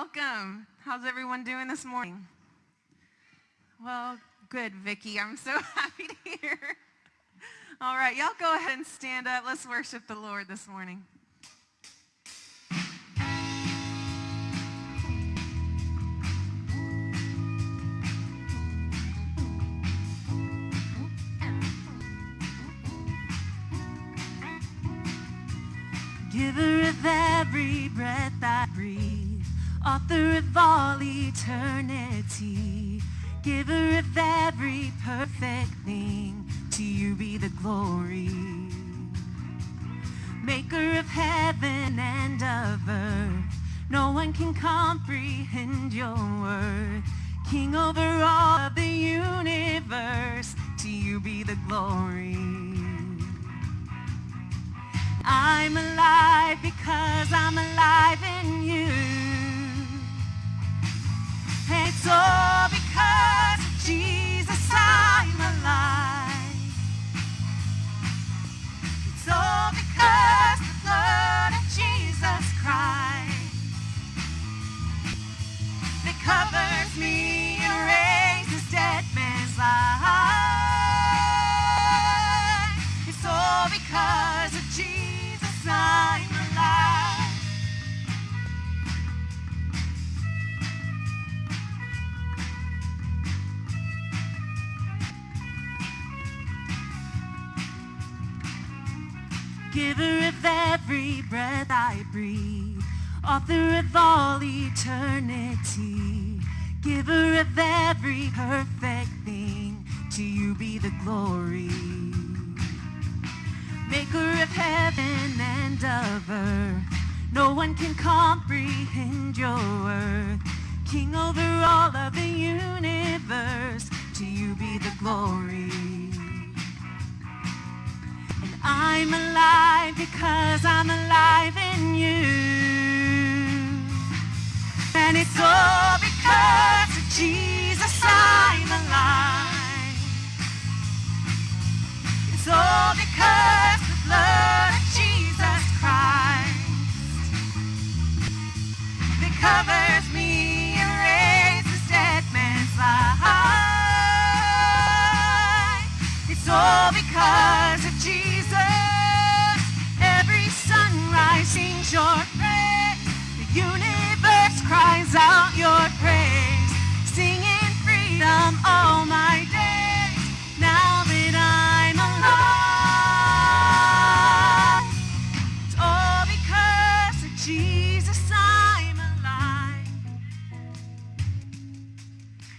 Welcome. How's everyone doing this morning? Well, good, Vicki. I'm so happy to hear. All right, y'all go ahead and stand up. Let's worship the Lord this morning. Giver of every breath I author of all eternity, giver of every perfect thing, to you be the glory. Maker of heaven and of earth, no one can comprehend your worth. King over all of the universe, to you be the glory. I'm alive because I'm alive in you. It's all because of Jesus I'm alive. It's all because the blood of Jesus Christ that covers me, erases dead man's life. It's all because Giver of every breath I breathe, author of all eternity, giver of every perfect thing, to you be the glory. Maker of heaven and of earth, no one can comprehend your worth. King over all of the universe, to you be the glory. And I'm alive because I'm alive in you. And it's all because of Jesus I'm alive. It's all because the blood of Jesus Christ that covers me, erases dead man's life. It's all because your praise. The universe cries out your praise. Singing freedom all my days. Now that I'm alive. It's all because of Jesus I'm alive.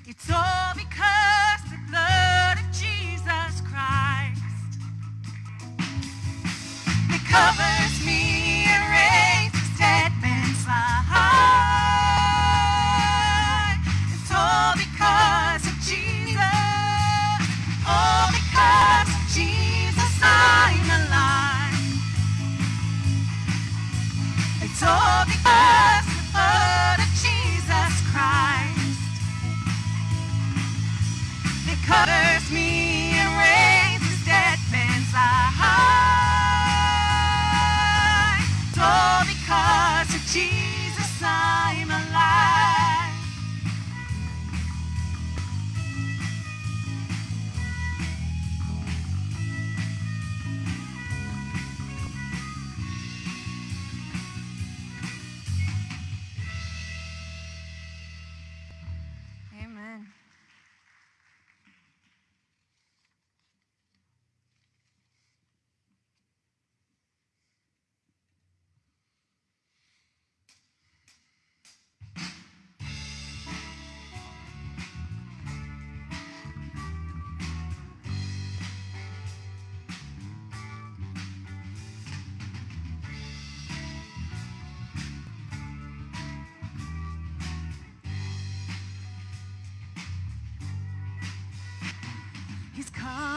It's all because the blood of Jesus Christ that covers It's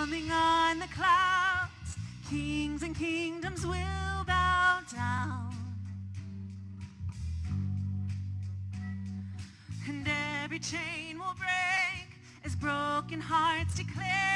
coming on the clouds. Kings and kingdoms will bow down. And every chain will break as broken hearts declare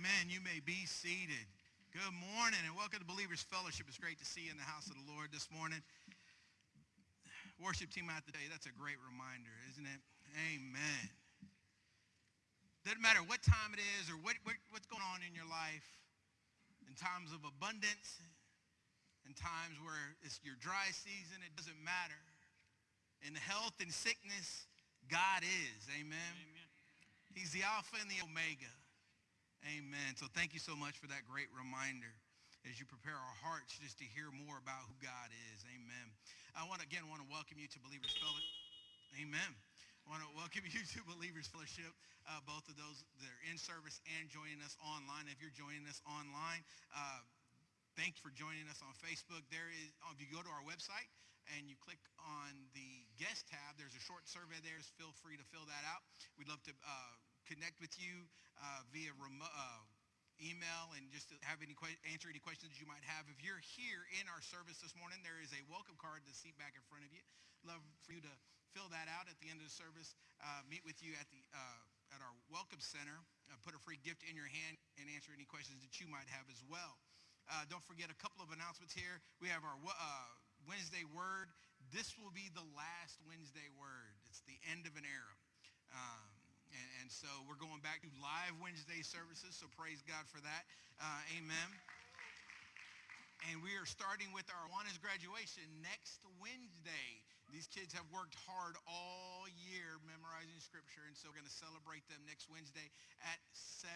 Amen. You may be seated. Good morning and welcome to Believers Fellowship. It's great to see you in the house of the Lord this morning. Worship team out today. That's a great reminder, isn't it? Amen. Doesn't matter what time it is or what, what, what's going on in your life, in times of abundance, in times where it's your dry season, it doesn't matter. In health and sickness, God is. Amen. He's the Alpha and the Omega. Amen. So thank you so much for that great reminder as you prepare our hearts just to hear more about who God is. Amen. I want to, again want to welcome you to Believers Fellowship. Amen. I want to welcome you to Believers Fellowship, uh, both of those that are in service and joining us online. If you're joining us online, uh, thank you for joining us on Facebook. There is, if you go to our website and you click on the guest tab, there's a short survey there. Feel free to fill that out. We'd love to uh, connect with you uh, via. Uh, email and just to have any answer any questions you might have. If you're here in our service this morning, there is a welcome card to seat back in front of you. Love for you to fill that out at the end of the service. Uh, meet with you at the uh, at our welcome center. Uh, put a free gift in your hand and answer any questions that you might have as well. Uh, don't forget a couple of announcements here. We have our uh, Wednesday word. This will be the last Wednesday word. It's the end of an era. And, and so we're going back to live Wednesday services, so praise God for that. Uh, amen. And we are starting with our Awanas graduation next Wednesday. These kids have worked hard all year memorizing scripture, and so we're going to celebrate them next Wednesday at 7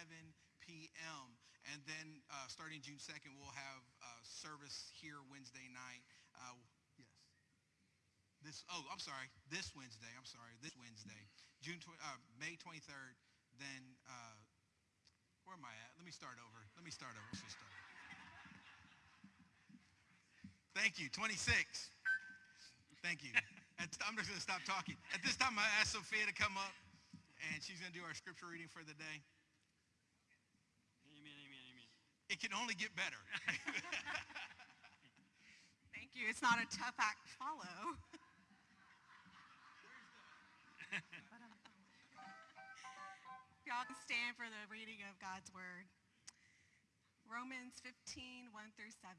p.m. And then uh, starting June 2nd, we'll have uh, service here Wednesday night. Uh. This, oh, I'm sorry, this Wednesday, I'm sorry, this Wednesday, June, tw- uh, May 23rd, then, uh, where am I at? Let Let me start over. Let me start over. Let's just start. Thank you. 26. Thank you. At, I'm just going to stop talking. At this time, I asked Sophia to come up, and she's going to do our scripture reading for the day. Amen, amen, amen. It can only get better. Thank you. It's not a tough act to follow. Y'all can stand for the reading of God's word. Romans 15, 1 through 7.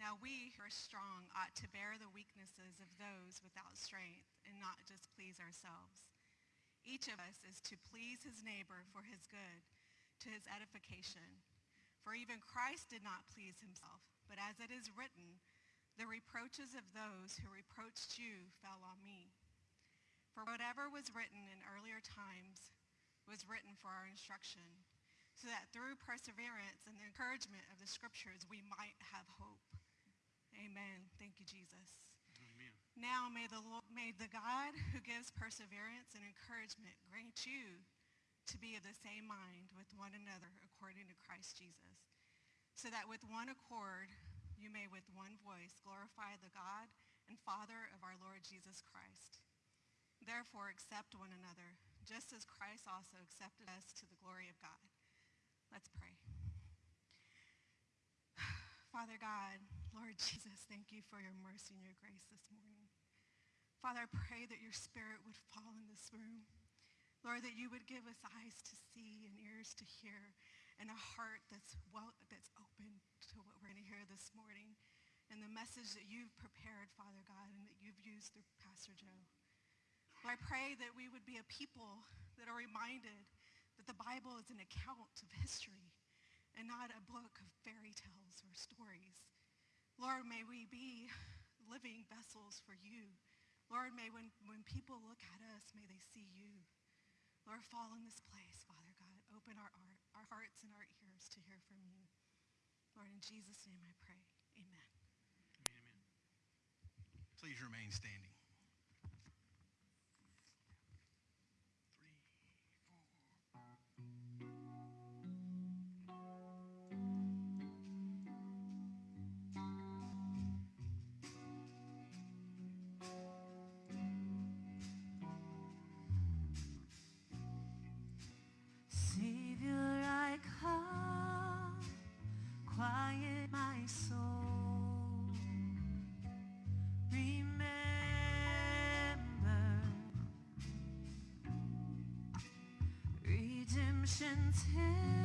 Now we who are strong ought to bear the weaknesses of those without strength and not just please ourselves. Each of us is to please his neighbor for his good, to his edification. For even Christ did not please himself, but as it is written, the reproaches of those who reproached you fell on me. For whatever was written in earlier times was written for our instruction, so that through perseverance and the encouragement of the scriptures we might have hope. Amen. Thank you, Jesus. Amen. Now may the Lord, may the God who gives perseverance and encouragement grant you to be of the same mind with one another according to Christ Jesus, so that with one accord you may with one voice glorify the God and Father of our Lord Jesus Christ. Therefore accept one another, just as Christ also accepted us to the glory of God. Let's pray. Father God, Lord Jesus, thank you for your mercy and your grace this morning. Father, I pray that your spirit would fall in this room. Lord, that you would give us eyes to see and ears to hear and a heart that's well that's open to what we're going to hear this morning and the message that you've prepared, Father God, and that you've used through Pastor Joe. I pray that we would be a people that are reminded that the Bible is an account of history and not a book of fairy tales or stories. Lord, may we be living vessels for you. Lord, may when, when people look at us, may they see you. Lord, fall in this place, Father God. Open our, our, our hearts and our ears to hear from you. Lord, in Jesus' name I pray. Amen, amen. Please remain standing. Redemption till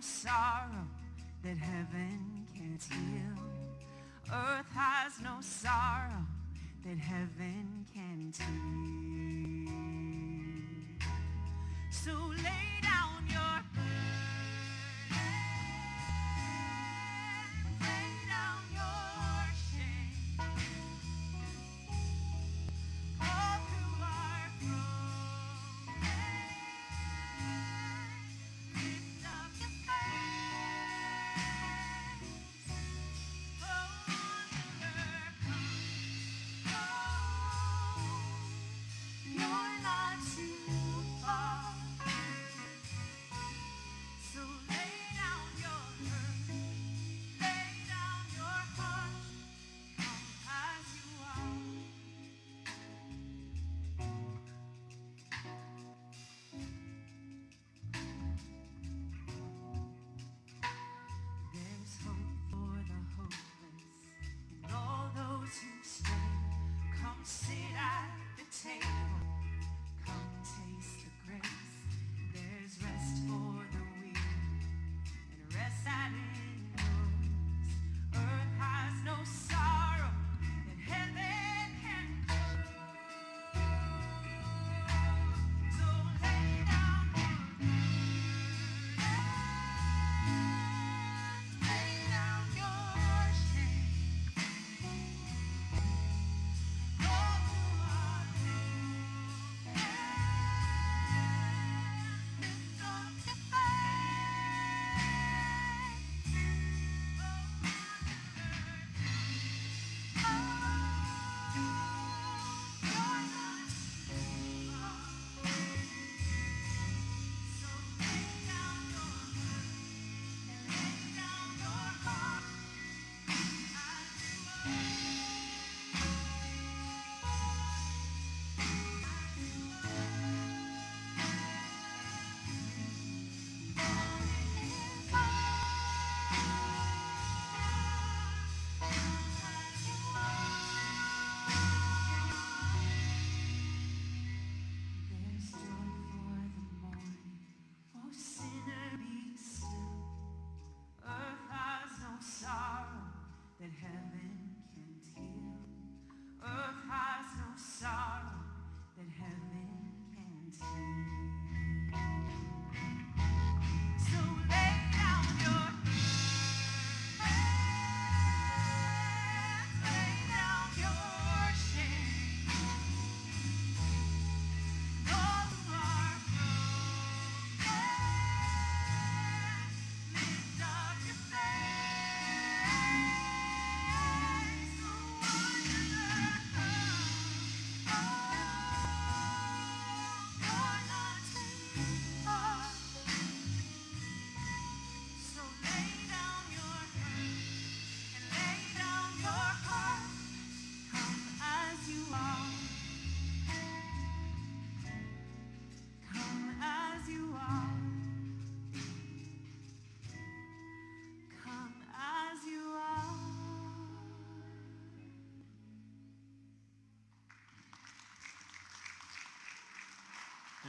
sorrow that heaven can't heal. Earth has no sorrow that heaven can't heal.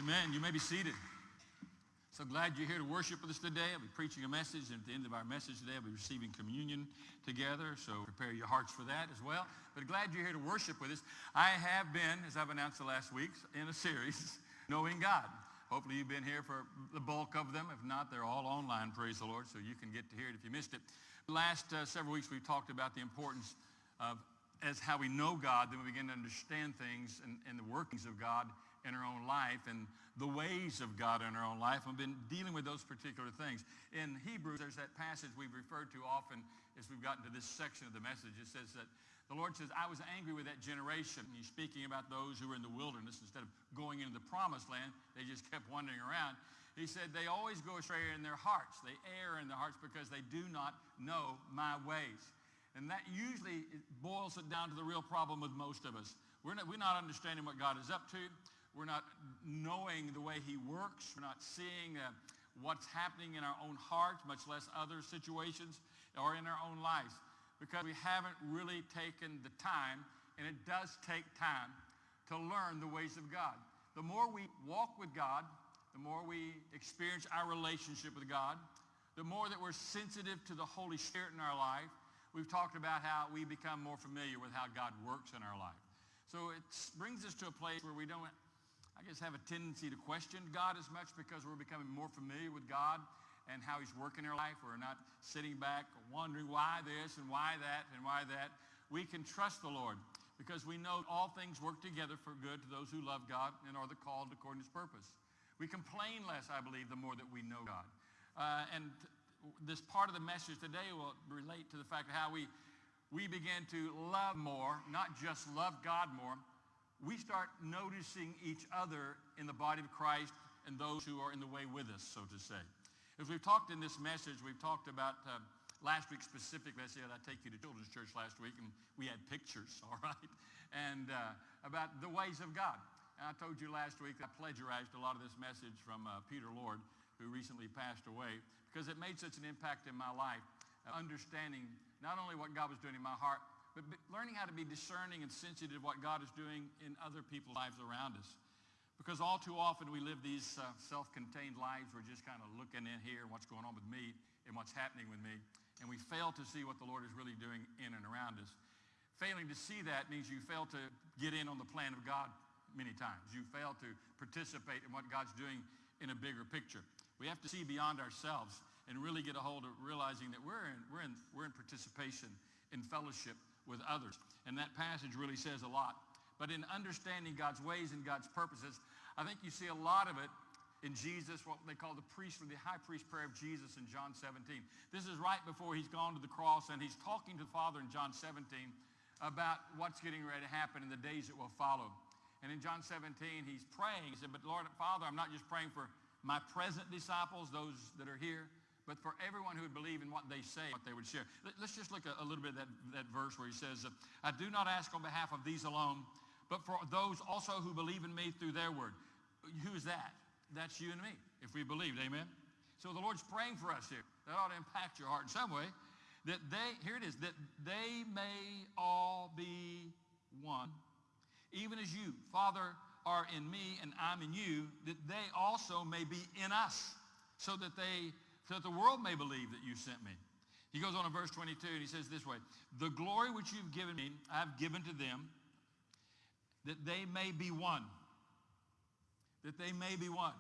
Amen. You may be seated. So glad you're here to worship with us today. I'll be preaching a message, and at the end of our message today, I'll be receiving communion together. So prepare your hearts for that as well. But glad you're here to worship with us. I have been, as I've announced the last weeks, in a series, Knowing God. Hopefully you've been here for the bulk of them. If not, they're all online, praise the Lord, so you can get to hear it if you missed it. Last uh, several weeks, we've talked about the importance of as how we know God, then we begin to understand things and, and the workings of God in our own life and the ways of God in our own life. I've been dealing with those particular things. In Hebrews, there's that passage we've referred to often as we've gotten to this section of the message. It says that the Lord says, I was angry with that generation. And he's speaking about those who were in the wilderness. Instead of going into the promised land, they just kept wandering around. He said, they always go astray in their hearts. They err in their hearts because they do not know my ways. And that usually boils it down to the real problem with most of us. We're not, we're not understanding what God is up to. We're not knowing the way he works. We're not seeing uh, what's happening in our own hearts, much less other situations or in our own lives, because we haven't really taken the time, and it does take time, to learn the ways of God. The more we walk with God, the more we experience our relationship with God, the more that we're sensitive to the Holy Spirit in our life. We've talked about how we become more familiar with how God works in our life. So it brings us to a place where we don't, I guess, have a tendency to question God as much because we're becoming more familiar with God and how he's working in our life. We're not sitting back wondering why this and why that and why that. We can trust the Lord because we know all things work together for good to those who love God and are the called according to his purpose. We complain less, I believe, the more that we know God. Uh, and this part of the message today will relate to the fact of how we, we begin to love more, not just love God more. We start noticing each other in the body of Christ and those who are in the way with us, so to say. As we've talked in this message, we've talked about uh, last week specifically. I said I take you to children's church last week, and we had pictures, all right, and uh, about the ways of God. And I told you last week I plagiarized a lot of this message from uh, Peter Lord, who recently passed away, because it made such an impact in my life, uh, understanding not only what God was doing in my heart, but learning how to be discerning and sensitive to what God is doing in other people's lives around us. Because all too often we live these uh, self-contained lives. We're just kind of looking in here and what's going on with me and what's happening with me. And we fail to see what the Lord is really doing in and around us. Failing to see that means you fail to get in on the plan of God many times. You fail to participate in what God's doing in a bigger picture. We have to see beyond ourselves and really get a hold of realizing that we're in, we're in, we're in participation, in fellowship with others. And that passage really says a lot. But in understanding God's ways and God's purposes, I think you see a lot of it in Jesus, what they call the priest, or the high priest prayer of Jesus in John 17. This is right before he's gone to the cross and he's talking to the Father in John 17 about what's getting ready to happen in the days that will follow. And in John 17, he's praying. He said, but Lord, Father, I'm not just praying for my present disciples, those that are here, but for everyone who would believe in what they say, what they would share. Let's just look a little bit at that, that verse where he says, I do not ask on behalf of these alone, but for those also who believe in me through their word. Who is that? That's you and me, if we believed, amen? So the Lord's praying for us here. That ought to impact your heart in some way. That they, here it is, that they may all be one even as you, Father, are in me and I'm in you, that they also may be in us, so that they, so that the world may believe that you sent me. He goes on in verse 22 and he says this way, the glory which you've given me, I've given to them, that they may be one. That they may be one.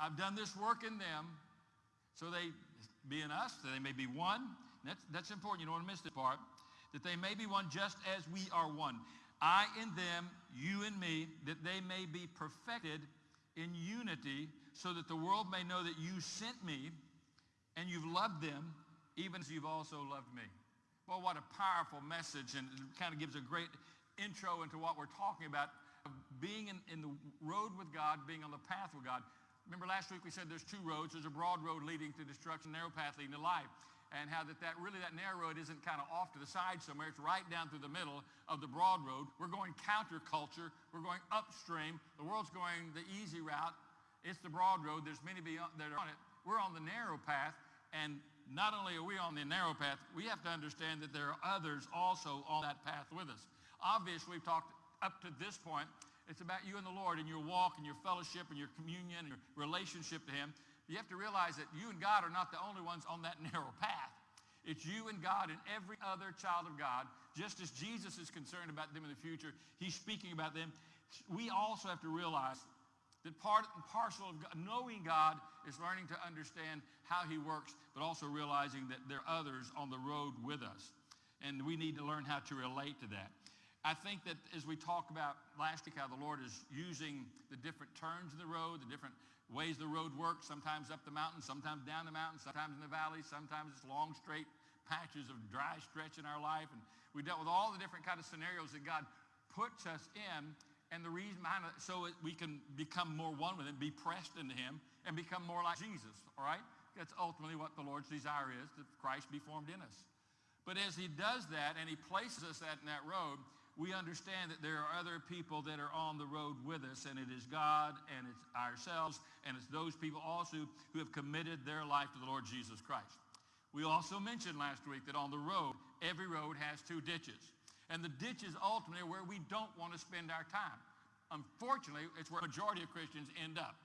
I've done this work in them, so they be in us, that they may be one. That's, that's important. You don't want to miss this part. That they may be one just as we are one. I in them, you in me, that they may be perfected in unity, so that the world may know that you sent me and you've loved them even as you've also loved me. Well, what a powerful message, and it kind of gives a great intro into what we're talking about, being in, in the road with God, being on the path with God. Remember last week we said there's two roads. There's a broad road leading to destruction, narrow path leading to life and how that, that really that narrow road isn't kind of off to the side somewhere. It's right down through the middle of the broad road. We're going counterculture. We're going upstream. The world's going the easy route. It's the broad road. There's many beyond that are on it. We're on the narrow path, and not only are we on the narrow path, we have to understand that there are others also on that path with us. Obviously, we've talked up to this point. It's about you and the Lord and your walk and your fellowship and your communion and your relationship to him you have to realize that you and God are not the only ones on that narrow path. It's you and God and every other child of God. Just as Jesus is concerned about them in the future, he's speaking about them. We also have to realize that part and parcel of God, knowing God is learning to understand how he works, but also realizing that there are others on the road with us. And we need to learn how to relate to that. I think that as we talk about last week how the Lord is using the different turns of the road, the different ways the road works, sometimes up the mountain, sometimes down the mountain, sometimes in the valley, sometimes it's long, straight patches of dry stretch in our life. And we dealt with all the different kind of scenarios that God puts us in. And the reason behind it, so we can become more one with him, be pressed into him, and become more like Jesus, all right? That's ultimately what the Lord's desire is, that Christ be formed in us. But as he does that, and he places us at, in that road, we understand that there are other people that are on the road with us, and it is God, and it's ourselves, and it's those people also who have committed their life to the Lord Jesus Christ. We also mentioned last week that on the road, every road has two ditches. And the ditch is ultimately where we don't want to spend our time. Unfortunately, it's where majority of Christians end up.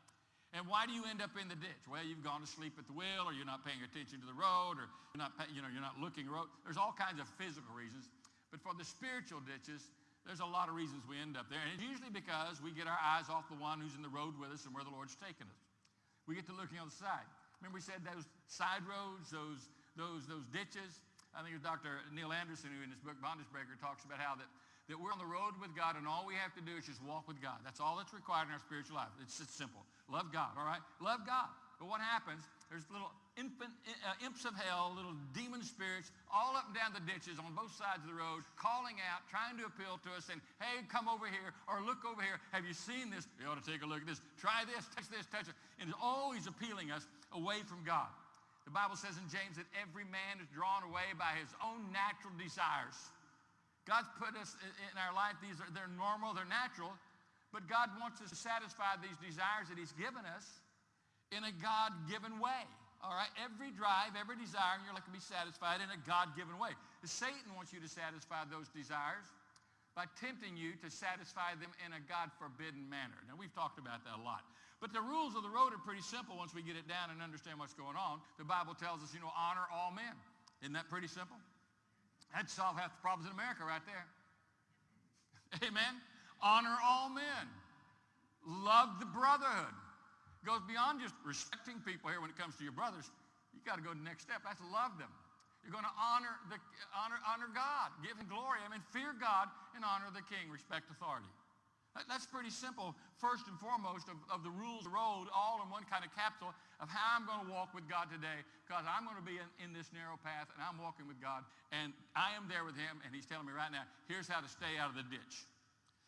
And why do you end up in the ditch? Well, you've gone to sleep at the wheel, or you're not paying attention to the road, or you're not, you know, you're not looking road. There's all kinds of physical reasons. But for the spiritual ditches, there's a lot of reasons we end up there. And it's usually because we get our eyes off the one who's in the road with us and where the Lord's taking us. We get to looking on the side. Remember we said those side roads, those, those, those ditches? I think it was Dr. Neil Anderson who in his book Bondage Breaker talks about how that, that we're on the road with God and all we have to do is just walk with God. That's all that's required in our spiritual life. It's just simple. Love God, all right? Love God. But what happens, there's little infant, uh, imps of hell, little demon spirits all up and down the ditches on both sides of the road, calling out, trying to appeal to us, saying, hey, come over here, or look over here. Have you seen this? You ought to take a look at this. Try this, touch this, touch it. And it's always appealing us away from God. The Bible says in James that every man is drawn away by his own natural desires. God's put us in our life, these are, they're normal, they're natural, but God wants us to satisfy these desires that he's given us in a God-given way. All right, every drive, every desire in your life can be satisfied in a God-given way. Satan wants you to satisfy those desires by tempting you to satisfy them in a God-forbidden manner. Now, we've talked about that a lot. But the rules of the road are pretty simple once we get it down and understand what's going on. The Bible tells us, you know, honor all men. Isn't that pretty simple? That'd solve half the problems in America right there. Amen? Honor all men. Love the brotherhood. Goes beyond just respecting people here when it comes to your brothers. You got to go to the next step. That's love them. You're going to honor, the, honor, honor God, give him glory. I mean, fear God and honor the king, respect authority. That, that's pretty simple, first and foremost, of, of the rules of the road, all in one kind of capsule of how I'm going to walk with God today, because I'm going to be in, in this narrow path, and I'm walking with God, and I am there with him, and he's telling me right now, here's how to stay out of the ditch.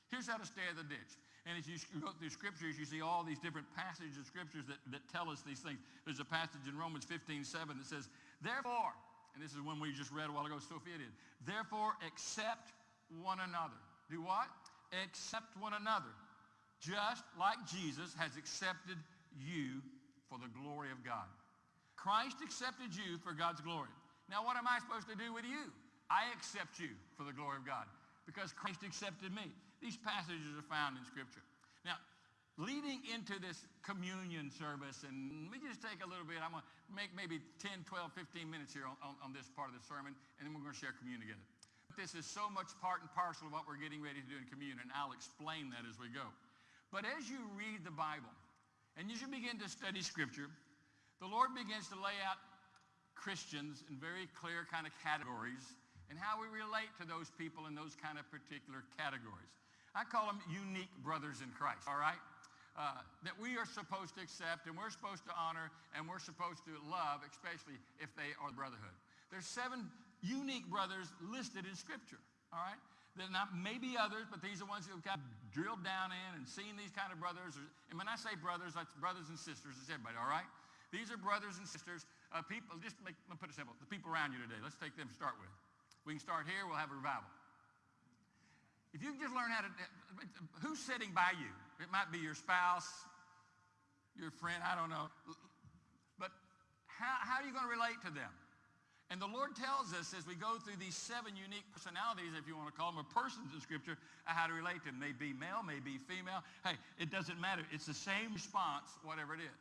Here's how to stay out of the ditch. And as you go through scriptures, you see all these different passages of scriptures that, that tell us these things. There's a passage in Romans 15, 7 that says, Therefore, and this is one we just read a while ago, Sophia did. Therefore, accept one another. Do what? Accept one another, just like Jesus has accepted you for the glory of God. Christ accepted you for God's glory. Now, what am I supposed to do with you? I accept you for the glory of God because Christ accepted me. These passages are found in Scripture. Now, leading into this communion service, and let me just take a little bit, I'm going to make maybe 10, 12, 15 minutes here on, on, on this part of the sermon, and then we're going to share communion together. This is so much part and parcel of what we're getting ready to do in communion, and I'll explain that as we go. But as you read the Bible, and as you begin to study Scripture, the Lord begins to lay out Christians in very clear kind of categories and how we relate to those people in those kind of particular categories. I call them unique brothers in Christ, all right? Uh, that we are supposed to accept and we're supposed to honor and we're supposed to love, especially if they are brotherhood. There's seven unique brothers listed in Scripture, all right? There are not maybe others, but these are ones who have kind of drilled down in and seen these kind of brothers. And when I say brothers, that's brothers and sisters. It's everybody, all right? These are brothers and sisters, uh, people, just make, let me put it simple, the people around you today. Let's take them to start with. We can start here, we'll have a revival. If you can just learn how to, who's sitting by you? It might be your spouse, your friend, I don't know. But how, how are you going to relate to them? And the Lord tells us as we go through these seven unique personalities, if you want to call them, or persons in Scripture, uh, how to relate to them. May be male, may be female. Hey, it doesn't matter. It's the same response, whatever it is.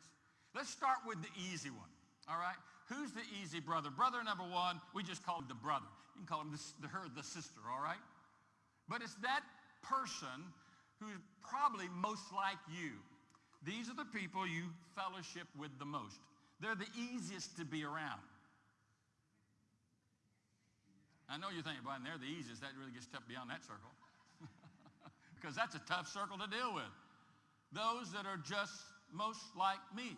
Let's start with the easy one, all right? Who's the easy brother? Brother number one, we just call him the brother. You can call him the, her the sister, all right? But it's that person who's probably most like you. These are the people you fellowship with the most. They're the easiest to be around. I know you're thinking, boy, they're the easiest. That really gets tough beyond that circle. because that's a tough circle to deal with. Those that are just most like me.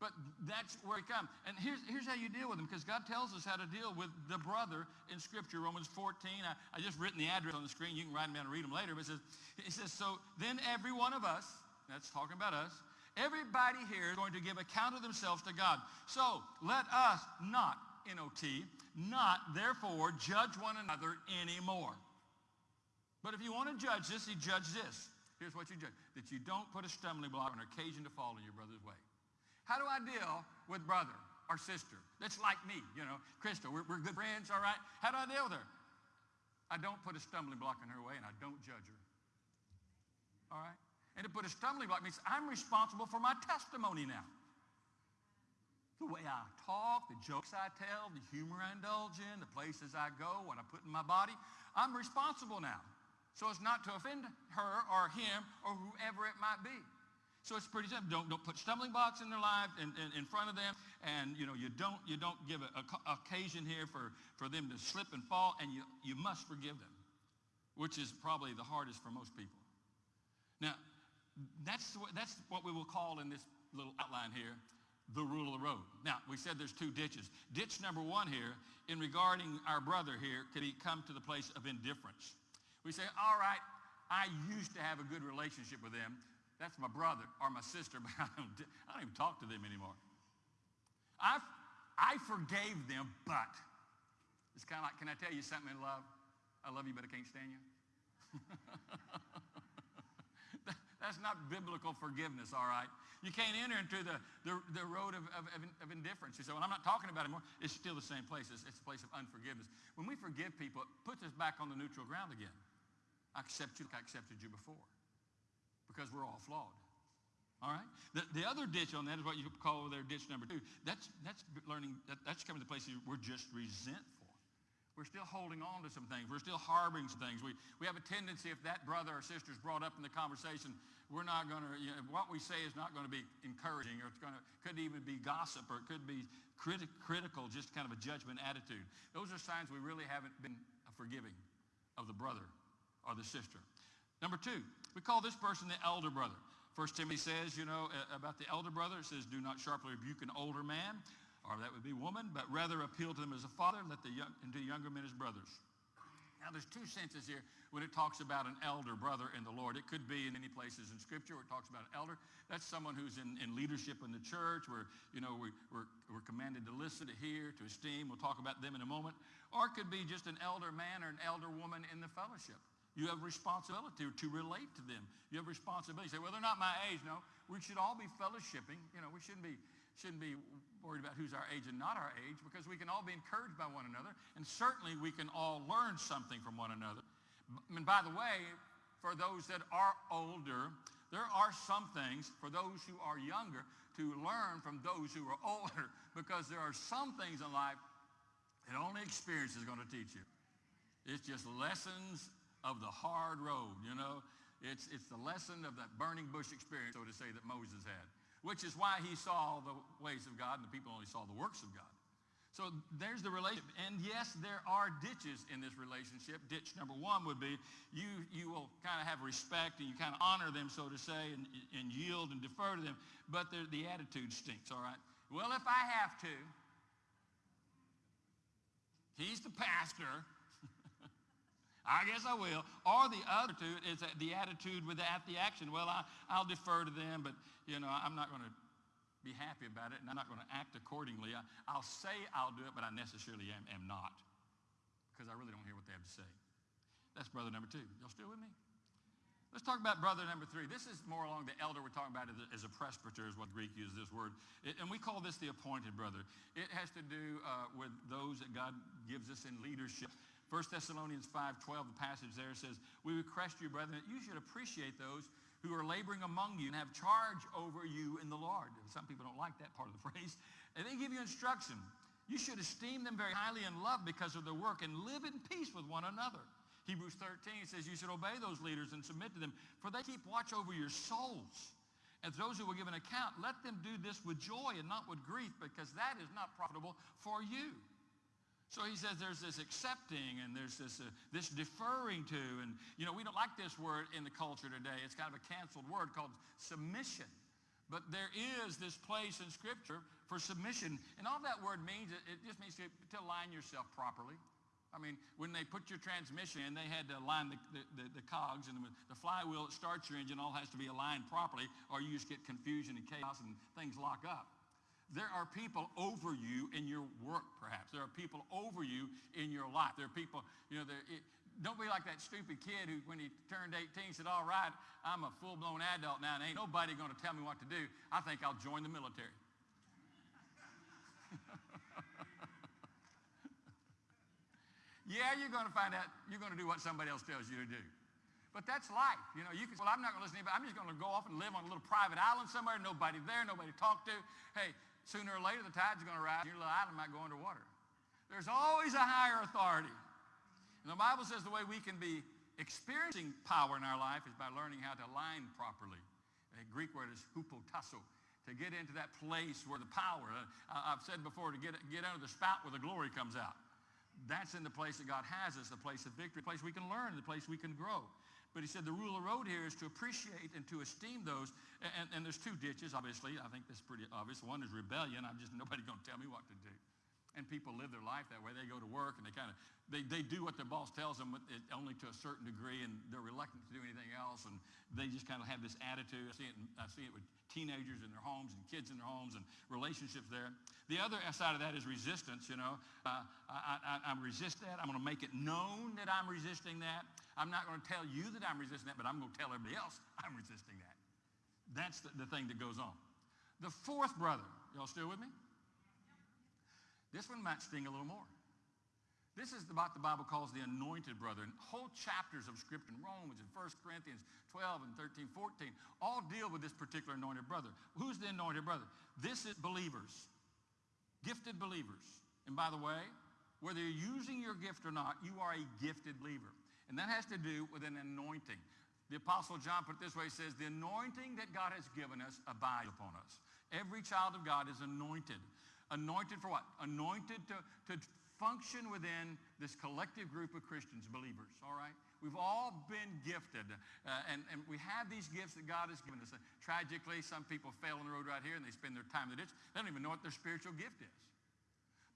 But that's where it comes. And here's, here's how you deal with them, because God tells us how to deal with the brother in Scripture. Romans 14, I, I just written the address on the screen. You can write them down and read them later. But it says, it says, so then every one of us, that's talking about us, everybody here is going to give account of themselves to God. So let us not, N-O-T, not therefore judge one another anymore. But if you want to judge this, you judge this. Here's what you judge. That you don't put a stumbling block on occasion to fall in your brother's way. How do I deal with brother or sister that's like me? You know, Crystal, we're, we're good friends, all right? How do I deal with her? I don't put a stumbling block in her way and I don't judge her. All right? And to put a stumbling block means I'm responsible for my testimony now. The way I talk, the jokes I tell, the humor I indulge in, the places I go, what I put in my body, I'm responsible now. So it's not to offend her or him or whoever it might be. So it's pretty simple. Don't, don't put stumbling blocks in their life in, in, in front of them. And, you know, you don't, you don't give an occasion here for, for them to slip and fall. And you, you must forgive them, which is probably the hardest for most people. Now, that's, what, that's what we will call in this little outline here the rule of the road. Now, we said there's two ditches. Ditch number one here, in regarding our brother here, could he come to the place of indifference? We say, all right, I used to have a good relationship with them. That's my brother or my sister, but I don't, I don't even talk to them anymore. I, I forgave them, but it's kind of like, can I tell you something in love? I love you, but I can't stand you. That's not biblical forgiveness, all right? You can't enter into the, the, the road of, of, of, indifference. You say, well, I'm not talking about it anymore. It's still the same place. It's, it's a place of unforgiveness. When we forgive people, it puts us back on the neutral ground again. I accept you like I accepted you before because we're all flawed. All right? The, the other ditch on that is what you call their ditch number two. That's, that's learning, that, that's coming to places place we're just resentful. We're still holding on to some things. We're still harboring some things. We, we have a tendency, if that brother or sister is brought up in the conversation, we're not going to, you know, what we say is not going to be encouraging or it's going to, could even be gossip or it could be criti- critical, just kind of a judgment attitude. Those are signs we really haven't been forgiving of the brother or the sister. Number two, we call this person the elder brother. First Timothy says, you know, about the elder brother, it says, do not sharply rebuke an older man or that would be woman, but rather appeal to them as a father, and, let the young, and to younger men as brothers. Now, there's two senses here when it talks about an elder brother in the Lord. It could be in any places in Scripture where it talks about an elder. That's someone who's in, in leadership in the church where, you know, we, we're, we're commanded to listen, to hear, to esteem. We'll talk about them in a moment. Or it could be just an elder man or an elder woman in the fellowship. You have responsibility to relate to them. You have responsibility. You say, well, they're not my age. No, we should all be fellowshipping. You know, we shouldn't be shouldn't be worried about who's our age and not our age because we can all be encouraged by one another and certainly we can all learn something from one another. And by the way, for those that are older, there are some things for those who are younger to learn from those who are older because there are some things in life that only experience is going to teach you. It's just lessons of the hard road, you know. It's, it's the lesson of that burning bush experience, so to say, that Moses had which is why he saw the ways of God and the people only saw the works of God. So there's the relationship. And yes, there are ditches in this relationship. Ditch number one would be you, you will kind of have respect and you kind of honor them, so to say, and, and yield and defer to them. But the attitude stinks, all right? Well, if I have to, he's the pastor. I guess I will. Or the other two is the attitude without the, action. Well, I, I'll defer to them, but, you know, I'm not going to be happy about it, and I'm not going to act accordingly. I, will say I'll do it, but I necessarily am, am not because I really don't hear what they have to say. That's brother number two. Y'all still with me? Let's talk about brother number three. This is more along the elder we're talking about as a presbyter is what Greek uses this word. And we call this the appointed brother. It has to do uh, with those that God gives us in leadership. 1 Thessalonians 5.12, the passage there says, We request you, brethren, that you should appreciate those who are laboring among you and have charge over you in the Lord. Some people don't like that part of the phrase. And they give you instruction. You should esteem them very highly and love because of their work and live in peace with one another. Hebrews 13 says you should obey those leaders and submit to them, for they keep watch over your souls. And those who will give an account, let them do this with joy and not with grief, because that is not profitable for you. So he says there's this accepting and there's this, uh, this deferring to. And, you know, we don't like this word in the culture today. It's kind of a canceled word called submission. But there is this place in Scripture for submission. And all that word means, it just means to, to align yourself properly. I mean, when they put your transmission in, they had to align the, the, the, the cogs and the, the flywheel that starts your engine all has to be aligned properly or you just get confusion and chaos and things lock up. There are people over you in your work, perhaps. There are people over you in your life. There are people, you know, it, don't be like that stupid kid who, when he turned 18, said, all right, I'm a full-blown adult now, and ain't nobody going to tell me what to do. I think I'll join the military. yeah, you're going to find out, you're going to do what somebody else tells you to do. But that's life. You know, you can, well, I'm not going to listen to anybody. I'm just going to go off and live on a little private island somewhere, nobody there, nobody to talk to. Hey, sooner or later, the tide's going to rise. Your little island might go underwater. There's always a higher authority. And the Bible says the way we can be experiencing power in our life is by learning how to align properly. The Greek word is hupotasso, to get into that place where the power, uh, I've said before, to get, get under the spout where the glory comes out. That's in the place that God has us, the place of victory, the place we can learn, the place we can grow. But he said the rule of road here is to appreciate and to esteem those. And, and there's two ditches, obviously. I think that's pretty obvious. One is rebellion. I'm just, nobody going to tell me what to do. And people live their life that way. They go to work and they kind of, they, they do what their boss tells them only to a certain degree and they're reluctant to do anything else. And they just kind of have this attitude. I see it, I see it with teenagers in their homes and kids in their homes and relationships there. The other side of that is resistance, you know. Uh, I, I, I resist that. I'm going to make it known that I'm resisting that. I'm not going to tell you that I'm resisting that, but I'm going to tell everybody else I'm resisting that. That's the, the thing that goes on. The fourth brother, y'all still with me? This one might sting a little more. This is about the Bible calls the anointed brother. And whole chapters of scripture in Romans and 1 Corinthians 12 and 13, 14 all deal with this particular anointed brother. Who's the anointed brother? This is believers, gifted believers. And by the way, whether you're using your gift or not, you are a gifted believer. And that has to do with an anointing. The Apostle John put it this way, he says, the anointing that God has given us abides upon us. Every child of God is anointed. Anointed for what? Anointed to, to function within this collective group of Christians, believers, all right? We've all been gifted, uh, and, and we have these gifts that God has given us. Uh, tragically, some people fail on the road right here, and they spend their time in the ditch. They don't even know what their spiritual gift is.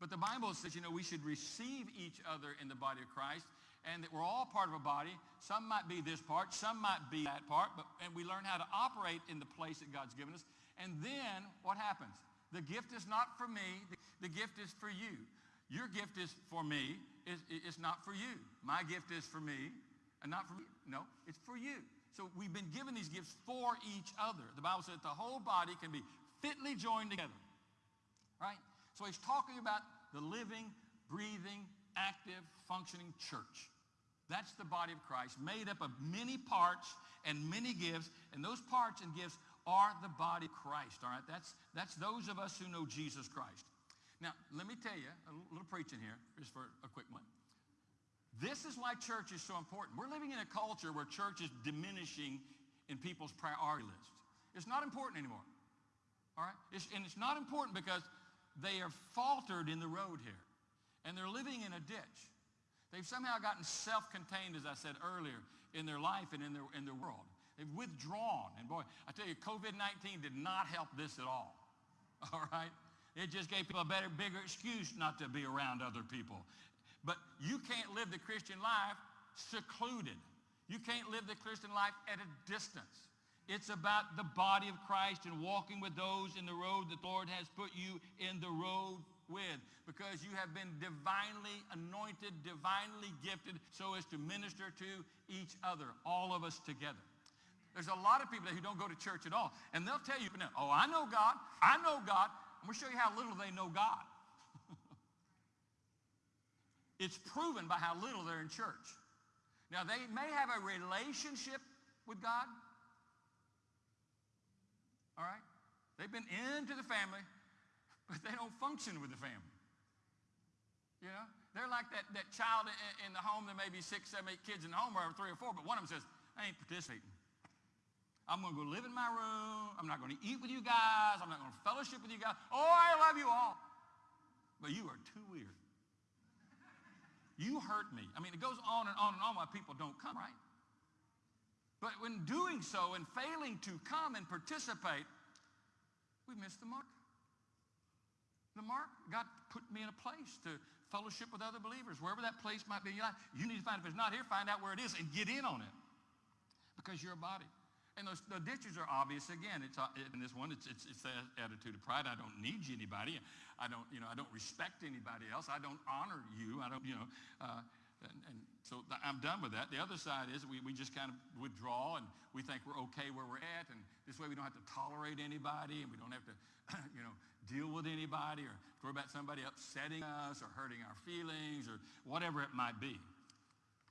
But the Bible says, you know, we should receive each other in the body of Christ and that we're all part of a body. Some might be this part, some might be that part, but, and we learn how to operate in the place that God's given us. And then what happens? The gift is not for me. The, gift is for you. Your gift is for me. It's, it's not for you. My gift is for me and not for me. No, it's for you. So we've been given these gifts for each other. The Bible says the whole body can be fitly joined together. Right? So he's talking about the living, breathing, active, functioning church. That's the body of Christ, made up of many parts and many gifts, and those parts and gifts are the body Christ, all right? That's, that's those of us who know Jesus Christ. Now, let me tell you, a little preaching here, just for a quick one. This is why church is so important. We're living in a culture where church is diminishing in people's priority list. It's not important anymore, all right? It's, and it's not important because they are faltered in the road here, and they're living in a ditch. They've somehow gotten self-contained, as I said earlier, in their life and in their, in their world. They've withdrawn. And boy, I tell you, COVID-19 did not help this at all. All right? It just gave people a better, bigger excuse not to be around other people. But you can't live the Christian life secluded. You can't live the Christian life at a distance. It's about the body of Christ and walking with those in the road that the Lord has put you in the road with because you have been divinely anointed, divinely gifted so as to minister to each other, all of us together. There's a lot of people who don't go to church at all, and they'll tell you, oh, I know God. I know God. I'm going to show you how little they know God. it's proven by how little they're in church. Now, they may have a relationship with God. All right? They've been into the family but they don't function with the family. You know, they're like that, that child in, in the home. There may be six, seven, eight kids in the home, or three or four, but one of them says, I ain't participating. I'm going to go live in my room. I'm not going to eat with you guys. I'm not going to fellowship with you guys. Oh, I love you all. But you are too weird. You hurt me. I mean, it goes on and on and on why people don't come, right? But when doing so and failing to come and participate, we miss the mark the mark. God put me in a place to fellowship with other believers, wherever that place might be in your life. You need to find, if it's not here, find out where it is and get in on it because you're a body. And those, the ditches are obvious. Again, it's uh, in this one, it's, it's, it's the attitude of pride. I don't need you, anybody. I don't, you know, I don't respect anybody else. I don't honor you. I don't, you know, uh, and, and, so I'm done with that. The other side is we, we just kind of withdraw and we think we're okay where we're at. And this way we don't have to tolerate anybody and we don't have to, you know, deal with anybody or worry about somebody upsetting us or hurting our feelings or whatever it might be.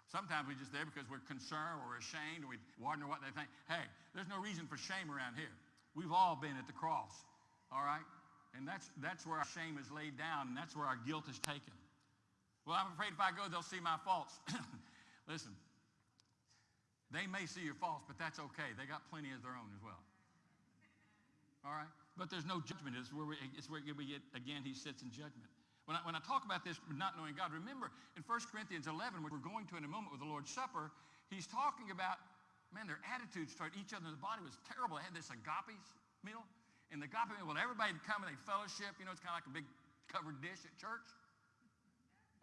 Sometimes we're just there because we're concerned or we're ashamed or we wonder what they think. Hey, there's no reason for shame around here. We've all been at the cross, all right? And that's, that's where our shame is laid down, and that's where our guilt is taken. Well, I'm afraid if I go, they'll see my faults. Listen, they may see your faults, but that's okay. They got plenty of their own as well. All right? But there's no judgment. It's where we, it's where we get, again, he sits in judgment. When I, when I talk about this, not knowing God, remember in 1 Corinthians 11, which we're going to in a moment with the Lord's Supper, he's talking about, man, their attitudes toward each other in the body was terrible. They had this agape meal. And the agape meal, well, everybody would come and they'd fellowship. You know, it's kind of like a big covered dish at church.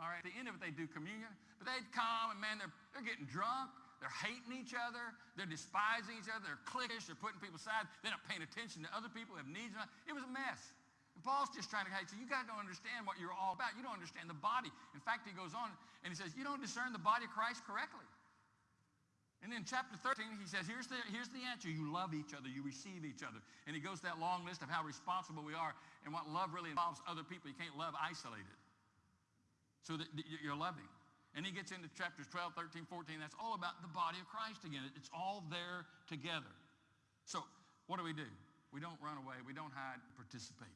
All right, at the end of it, they do communion. But they'd come and, man, they're, they're getting drunk. They're hating each other. They're despising each other. They're cliquish. They're putting people aside. They're not paying attention to other people who have needs. It was a mess. And Paul's just trying to say, you guys don't understand what you're all about. You don't understand the body. In fact, he goes on and he says, you don't discern the body of Christ correctly. And then chapter 13, he says, here's the, here's the answer. You love each other. You receive each other. And he goes that long list of how responsible we are and what love really involves other people. You can't love isolated. So that you're loving. And he gets into chapters 12, 13, 14. That's all about the body of Christ again. It's all there together. So what do we do? We don't run away. We don't hide. Participate.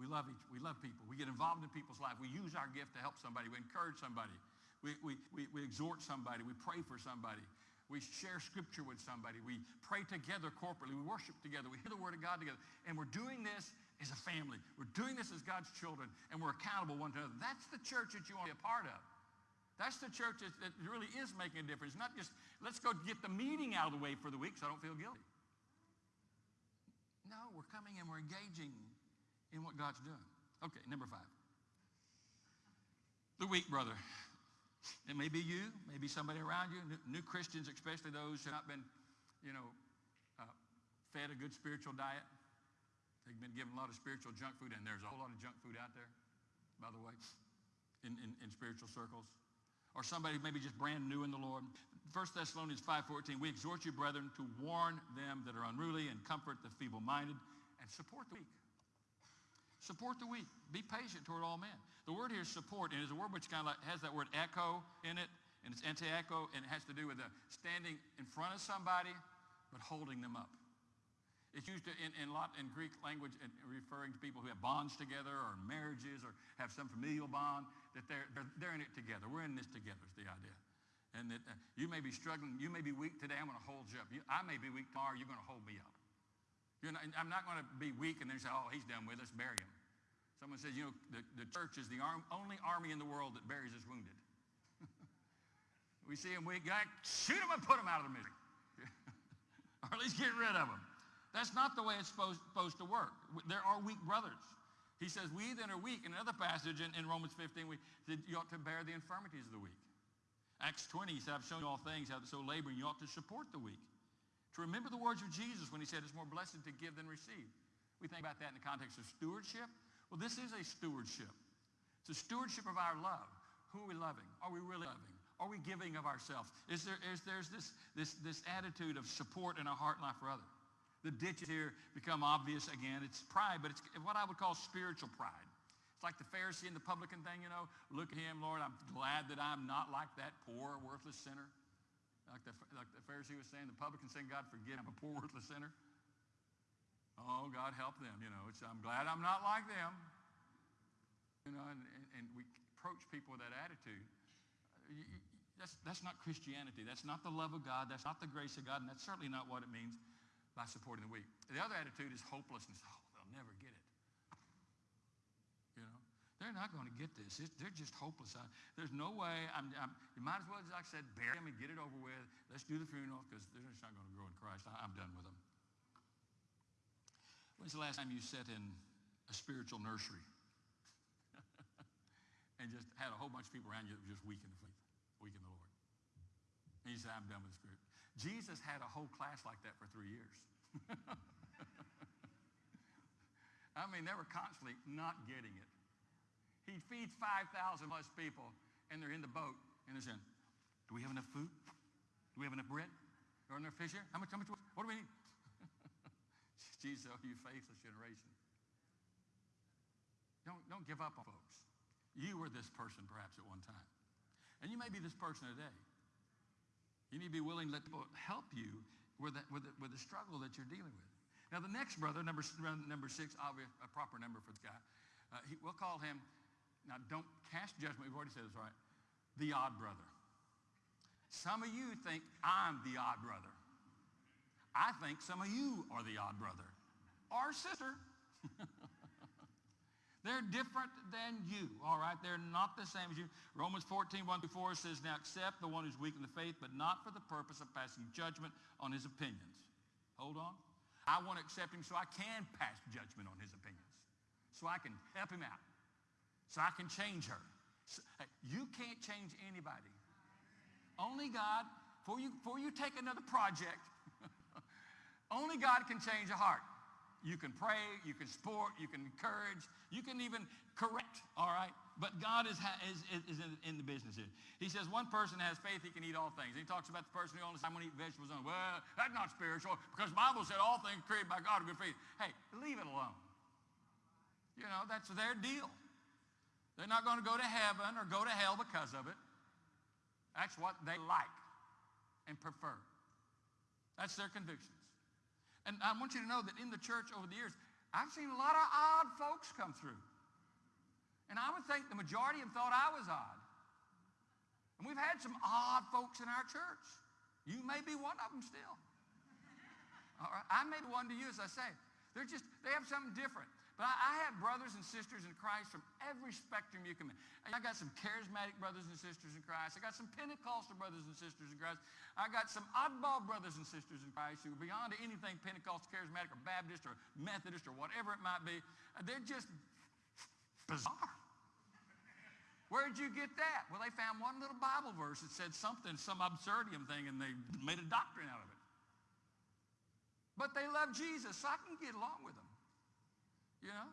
We love each, we love people. We get involved in people's life. We use our gift to help somebody. We encourage somebody. We, we, we, we exhort somebody. We pray for somebody. We share scripture with somebody. We pray together corporately. We worship together. We hear the word of God together. And we're doing this as a family. We're doing this as God's children, and we're accountable one to another. That's the church that you want to be a part of. That's the church that, really is making a difference. Not just, let's go get the meeting out of the way for the week so I don't feel guilty. No, we're coming and we're engaging in what God's doing. Okay, number five. The weak brother. It may be you, maybe somebody around you, new, Christians, especially those who have not been, you know, uh, fed a good spiritual diet. They've been given a lot of spiritual junk food, and there's a whole lot of junk food out there, by the way, in, in, in spiritual circles. Or somebody maybe just brand new in the Lord. 1 Thessalonians 5.14, we exhort you, brethren, to warn them that are unruly and comfort the feeble-minded and support the weak. Support the weak. Be patient toward all men. The word here is support, and it's a word which kind of like has that word echo in it, and it's anti-echo, and it has to do with standing in front of somebody, but holding them up. It's used in, in, lot, in Greek language in referring to people who have bonds together or marriages or have some familial bond, that they're, they're, they're in it together. We're in this together is the idea. And that uh, you may be struggling. You may be weak today. I'm going to hold you up. You, I may be weak tomorrow. You're going to hold me up. Not, I'm not going to be weak and then say, oh, he's done with us, bury him. Someone says, you know, the, the church is the arm, only army in the world that buries its wounded. we see him weak, guy, shoot him and put him out of the misery. or at least get rid of him. That's not the way it's supposed, supposed to work. There are weak brothers. He says, we then are weak. In another passage in, in Romans 15, we said you ought to bear the infirmities of the weak. Acts 20, he said, I've shown you all things, how so laboring, you ought to support the weak to remember the words of Jesus when he said it's more blessed to give than receive. We think about that in the context of stewardship. Well, this is a stewardship. It's a stewardship of our love. Who are we loving? Are we really loving? Are we giving of ourselves? Is there is there's this, this, this attitude of support in our heart and life for others? The ditches here become obvious again. It's pride, but it's what I would call spiritual pride. It's like the Pharisee and the publican thing, you know. Look at him, Lord, I'm glad that I'm not like that poor, worthless sinner. Like the, like the Pharisee was saying, the publican saying, God forgive, I'm a poor, worthless sinner. Oh, God help them. You know, I'm glad I'm not like them. You know, and, and, and we approach people with that attitude. That's, that's not Christianity. That's not the love of God. That's not the grace of God. And that's certainly not what it means by supporting the weak. The other attitude is hopelessness. Oh, they'll never get they're not going to get this. They're just hopeless. I, there's no way. I'm, I'm, you might as well, like I said, bury them and get it over with. Let's do the funeral because they're just not going to grow in Christ. I, I'm done with them. When's the last time you sat in a spiritual nursery and just had a whole bunch of people around you that were just weak in the faith, weak in the Lord? And you said, I'm done with this group. Jesus had a whole class like that for three years. I mean, they were constantly not getting it. He feeds 5,000 plus people, and they're in the boat, and they're saying, do we have enough food? Do we have enough bread? There enough fish here? How much, how much, what do we need? Jesus, oh, you faithless generation. Don't, don't give up on folks. You were this person perhaps at one time. And you may be this person today. You need to be willing to let people help you with the, with the, with the struggle that you're dealing with. Now, the next brother, number, number six, I'll a proper number for this guy. Uh, he, we'll call him, now don't cast judgment, we've already said this, right? The odd brother. Some of you think I'm the odd brother. I think some of you are the odd brother or sister. They're different than you, all right? They're not the same as you. Romans 14, 1 through 4 says, Now accept the one who's weak in the faith, but not for the purpose of passing judgment on his opinions. Hold on. I want to accept him so I can pass judgment on his opinions, so I can help him out, so I can change her. So, uh, you can't change anybody. Only God, before you, before you take another project, only God can change a heart. You can pray, you can support, you can encourage, you can even correct, all right? But God is, is, is in, the business here. He says one person has faith, he can eat all things. He talks about the person who only I'm going to eat vegetables. On. Well, that's not spiritual because the Bible said all things created by God are good faith. Hey, leave it alone. You know, that's their deal. They're not going to go to heaven or go to hell because of it. That's what they like and prefer. That's their convictions. And I want you to know that in the church over the years, I've seen a lot of odd folks come through. And I would think the majority of them thought I was odd. And we've had some odd folks in our church. You may be one of them still. All right? I may be one to you, as I say. They're just, they have something different. But I, I have brothers and sisters in Christ from every spectrum you can. I got some charismatic brothers and sisters in Christ. I got some Pentecostal brothers and sisters in Christ. I got some oddball brothers and sisters in Christ who are beyond anything Pentecostal, charismatic, or Baptist, or Methodist, or whatever it might be. They're just bizarre. Where'd you get that? Well, they found one little Bible verse that said something, some absurdium thing, and they made a doctrine out of it. But they love Jesus, so I can get along with them. You know?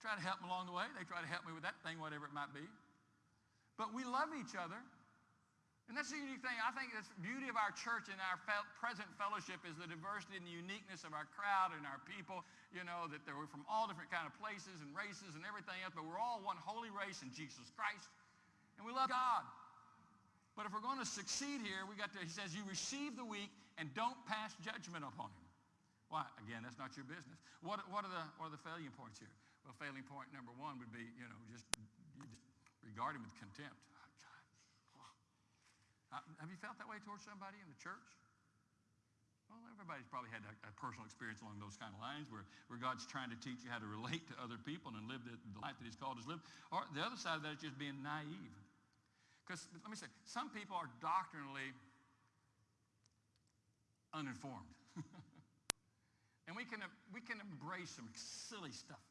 Try to help them along the way. They try to help me with that thing, whatever it might be. But we love each other. And that's the unique thing. I think the beauty of our church and our present fellowship is the diversity and the uniqueness of our crowd and our people. You know, that they were from all different kind of places and races and everything else, but we're all one holy race in Jesus Christ. And we love God. But if we're going to succeed here, we got to, he says, you receive the weak and don't pass judgment upon him. Why? Again, that's not your business. What, what, are the, what are the failing points here? Well, failing point number one would be, you know, just, just regard him with contempt. Uh, have you felt that way towards somebody in the church? Well, everybody's probably had a, a, personal experience along those kind of lines where, where God's trying to teach you how to relate to other people and live the, the life that he's called us to live. Or the other side of that is just being naive. Because let me say, some people are doctrinally uninformed. We can, we can embrace some silly stuff,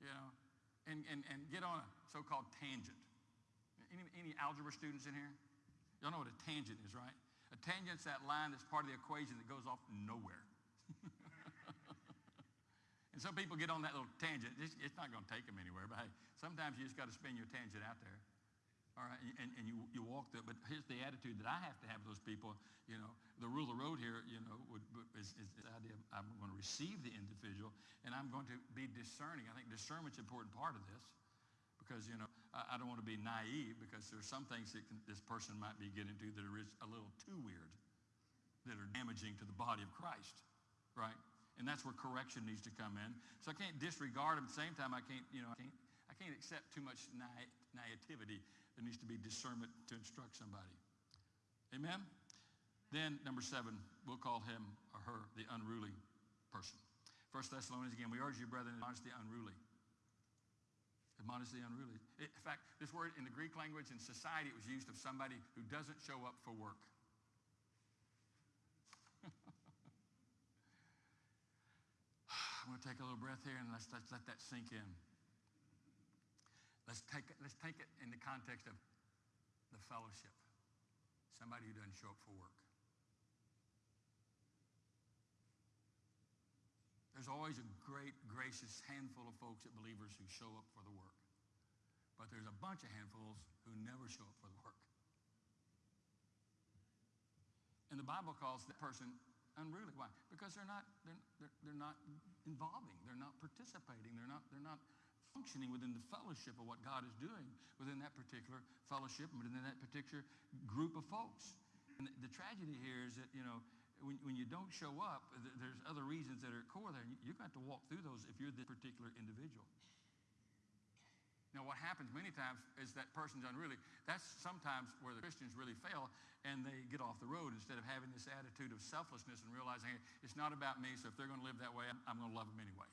you know, and, and, and get on a so-called tangent. Any, any algebra students in here? Y'all know what a tangent is, right? A tangent's that line that's part of the equation that goes off nowhere. and some people get on that little tangent. It's, it's not going to take them anywhere, but hey, sometimes you just got to spin your tangent out there. All right, and, and you, you walk there, but here's the attitude that I have to have those people, you know, the rule of the road here, you know, would, is, is the idea I'm going to receive the individual and I'm going to be discerning. I think discernment's an important part of this because, you know, I, I don't want to be naive because there's some things that can, this person might be getting to that are a little too weird, that are damaging to the body of Christ, right? And that's where correction needs to come in. So I can't disregard them. At the same time, I can't, you know, I can't, I can't accept too much na- naivety there needs to be discernment to instruct somebody. Amen? Then, number seven, we'll call him or her the unruly person. First Thessalonians, again, we urge you, brethren, admonish the unruly. Admonish the unruly. In fact, this word in the Greek language in society, it was used of somebody who doesn't show up for work. I'm going to take a little breath here and let's, let's let that sink in. Let's take, it, let's take it in the context of the fellowship. Somebody who doesn't show up for work. There's always a great, gracious handful of folks at believers who show up for the work. But there's a bunch of handfuls who never show up for the work. And the Bible calls that person unruly. Why? Because they're not, they're, they're, they're not involving. They're not participating. They're not, they're not functioning within the fellowship of what God is doing within that particular fellowship and within that particular group of folks. And the tragedy here is that, you know, when, when you don't show up, th- there's other reasons that are at core there. and You're going to have to walk through those if you're this particular individual. Now, what happens many times is that person's unruly. That's sometimes where the Christians really fail and they get off the road instead of having this attitude of selflessness and realizing hey, it's not about me, so if they're going to live that way, I'm, I'm going to love them anyway.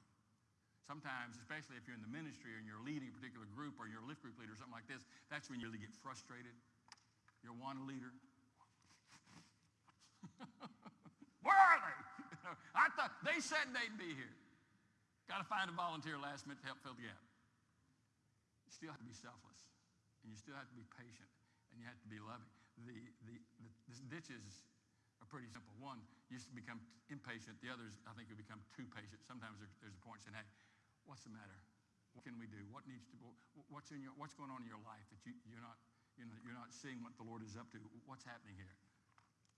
Sometimes, especially if you're in the ministry and you're leading a particular group or you're a lift group leader or something like this, that's when you really get frustrated. You're one leader. Where are they? I thought they said they'd be here. Got to find a volunteer last minute to help fill the gap. You still have to be selfless, and you still have to be patient, and you have to be loving. The, the, the, the ditches are pretty simple. One, you become impatient. The others, I think, you become too patient. Sometimes there, there's a point saying, hey, what's the matter? What can we do? What needs to, what's, in your, what's going on in your life that you, you're, not, you know, you're not seeing what the Lord is up to? What's happening here?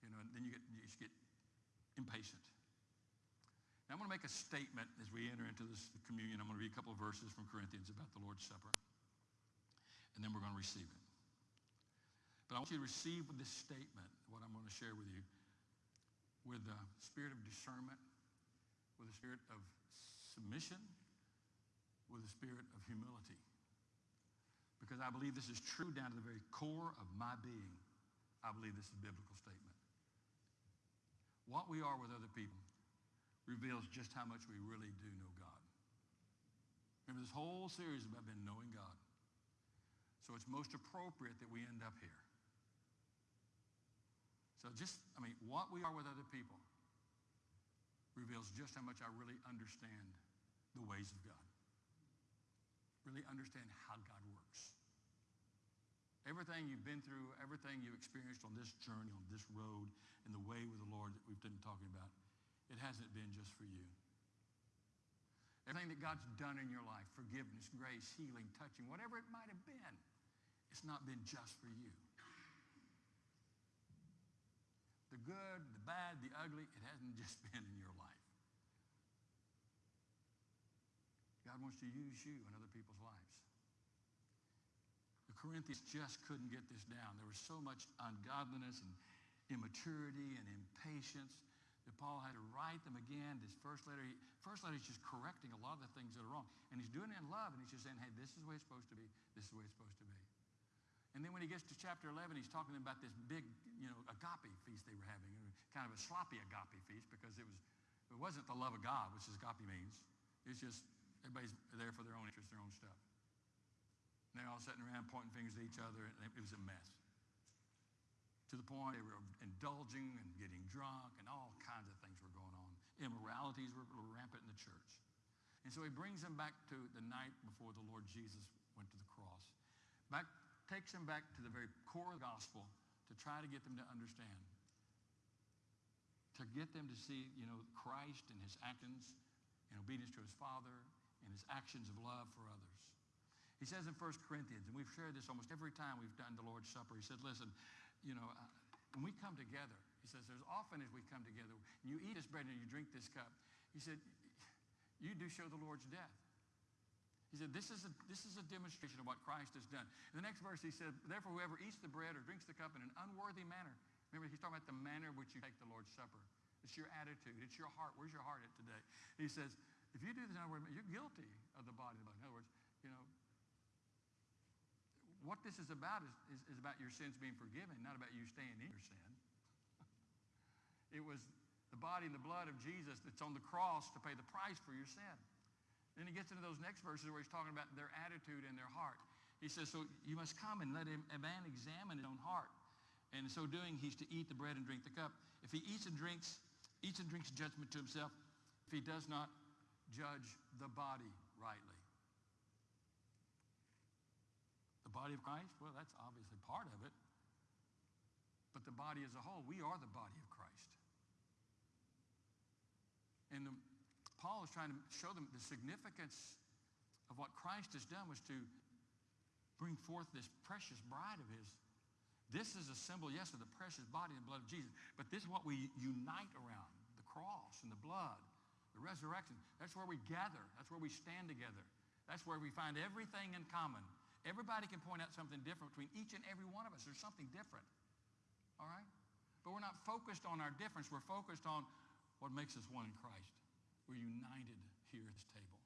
You know, and then you, get, you just get impatient. Now, I'm going to make a statement as we enter into this communion. I'm going to read a couple of verses from Corinthians about the Lord's Supper and then we're going to receive it. But I want you to receive with this statement what I'm going to share with you with a spirit of discernment, with a spirit of submission, with a spirit of humility. Because I believe this is true down to the very core of my being. I believe this is a biblical statement. What we are with other people reveals just how much we really do know God. Remember, this whole series about been knowing God. So it's most appropriate that we end up here. So just, I mean, what we are with other people reveals just how much I really understand the ways of God. Really understand how God works. Everything you've been through, everything you've experienced on this journey, on this road, in the way with the Lord that we've been talking about, it hasn't been just for you. Everything that God's done in your life, forgiveness, grace, healing, touching, whatever it might have been, it's not been just for you. The good, the bad, the ugly, it hasn't just been in your life. God wants to use you in other people's lives. The Corinthians just couldn't get this down. There was so much ungodliness and immaturity and impatience that Paul had to write them again. This first letter, he, first letter, he's just correcting a lot of the things that are wrong. And he's doing it in love, and he's just saying, hey, this is the way it's supposed to be. This is the way it's supposed to be. And then when he gets to chapter 11, he's talking about this big, you know, agape feast they were having, kind of a sloppy agape feast because it was, it wasn't the love of God, which is agape means. It's just everybody's there for their own interest, their own stuff. And they're all sitting around pointing fingers at each other, and it was a mess. To the point they were indulging and getting drunk, and all kinds of things were going on. Immoralities were rampant in the church. And so he brings them back to the night before the Lord Jesus went to the cross. Back takes them back to the very core of the gospel to try to get them to understand. To get them to see, you know, Christ and his actions in obedience to his Father and his actions of love for others. He says in 1 Corinthians, and we've shared this almost every time we've done the Lord's Supper, he said, listen, you know, uh, when we come together, he says, there's often as we come together, and you eat this bread and you drink this cup, he said, you do show the Lord's death. He said, this is, a, this is a demonstration of what Christ has done. In the next verse, he said, therefore, whoever eats the bread or drinks the cup in an unworthy manner. Remember, he's talking about the manner in which you take the Lord's Supper. It's your attitude. It's your heart. Where's your heart at today? He says, if you do this unworthy you're guilty of the body. In other words, you know, what this is about is, is, is about your sins being forgiven, not about you staying in your sin. it was the body and the blood of Jesus that's on the cross to pay the price for your sin. Then he gets into those next verses where he's talking about their attitude and their heart. He says, so you must come and let him, a man examine his own heart. And in so doing, he's to eat the bread and drink the cup. If he eats and drinks, eats and drinks judgment to himself, if he does not judge the body rightly. The body of Christ, well, that's obviously part of it. But the body as a whole, we are the body of Christ. And the Paul is trying to show them the significance of what Christ has done was to bring forth this precious bride of his. This is a symbol, yes, of the precious body and blood of Jesus, but this is what we unite around, the cross and the blood, the resurrection. That's where we gather. That's where we stand together. That's where we find everything in common. Everybody can point out something different between each and every one of us. There's something different. All right? But we're not focused on our difference. We're focused on what makes us one in Christ. We're united here at this table.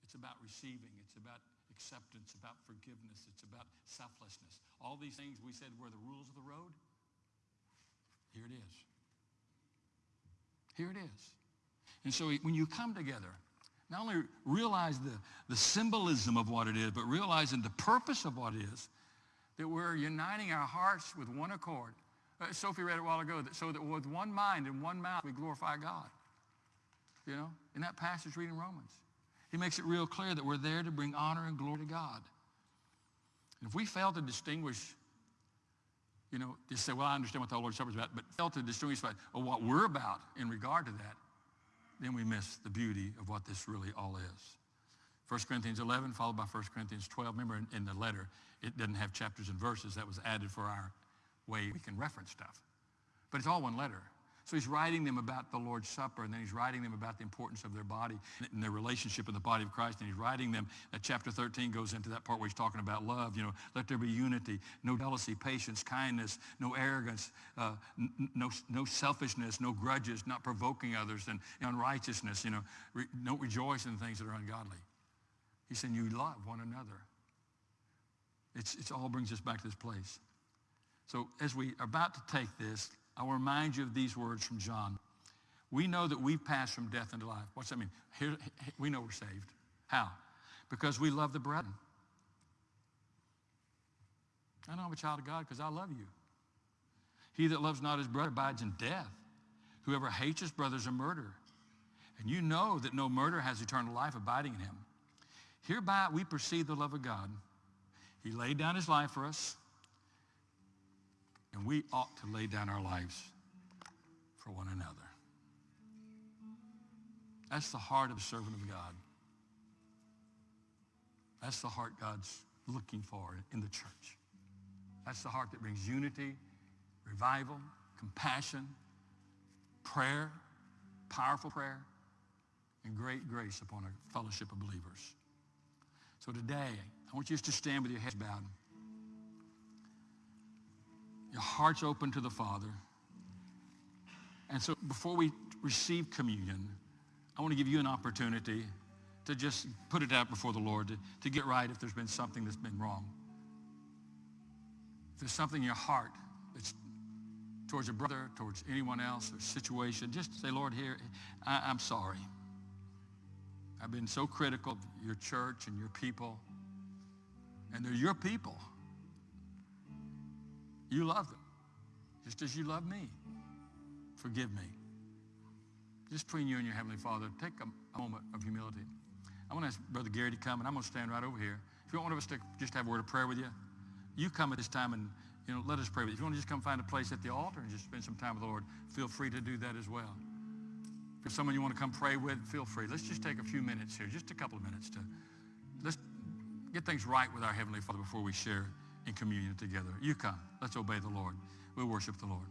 It's about receiving. It's about acceptance, about forgiveness. It's about selflessness. All these things we said were the rules of the road. Here it is. Here it is. And so when you come together, not only realize the, the symbolism of what it is, but realizing the purpose of what it is, that we're uniting our hearts with one accord. Uh, Sophie read it a while ago, that, so that with one mind and one mouth we glorify God. You know, in that passage reading Romans. He makes it real clear that we're there to bring honor and glory to God. And if we fail to distinguish, you know, just say, well, I understand what the Lord's Supper is about, but fail to distinguish what we're about in regard to that, then we miss the beauty of what this really all is. 1 Corinthians 11 followed by 1 Corinthians 12. Remember in, in the letter, it doesn't have chapters and verses. That was added for our way we can reference stuff. But it's all one letter. So he's writing them about the Lord's Supper, and then he's writing them about the importance of their body and their relationship in the body of Christ. And he's writing them, that chapter 13 goes into that part where he's talking about love. You know, let there be unity, no jealousy, patience, kindness, no arrogance, uh, no, no selfishness, no grudges, not provoking others, and unrighteousness. You know, re- don't rejoice in things that are ungodly. He's saying you love one another. It's, it's all brings us back to this place. So as we are about to take this, I'll remind you of these words from John. We know that we've passed from death into life. What's that mean? Here, we know we're saved. How? Because we love the brethren. I know I'm a child of God because I love you. He that loves not his brother abides in death. Whoever hates his brother is a murderer. And you know that no murderer has eternal life abiding in him. Hereby we perceive the love of God. He laid down his life for us. And we ought to lay down our lives for one another. That's the heart of a servant of God. That's the heart God's looking for in the church. That's the heart that brings unity, revival, compassion, prayer, powerful prayer, and great grace upon a fellowship of believers. So today, I want you just to stand with your heads bowed your heart's open to the Father. And so before we receive communion, I want to give you an opportunity to just put it out before the Lord, to, to get right if there's been something that's been wrong. If there's something in your heart that's towards your brother, towards anyone else, or situation, just say, Lord, here, I, I'm sorry. I've been so critical of your church and your people. And they're your people. You love them just as you love me. Forgive me. Just between you and your Heavenly Father, take a, moment of humility. I want to ask Brother Gary to come, and I'm going to stand right over here. If you want one of us to just have a word of prayer with you, you come at this time and you know, let us pray with you. If you want to just come find a place at the altar and just spend some time with the Lord, feel free to do that as well. If there's someone you want to come pray with, feel free. Let's just take a few minutes here, just a couple of minutes to let's get things right with our Heavenly Father before we share in communion together. You come. Let's obey the Lord. We'll worship the Lord.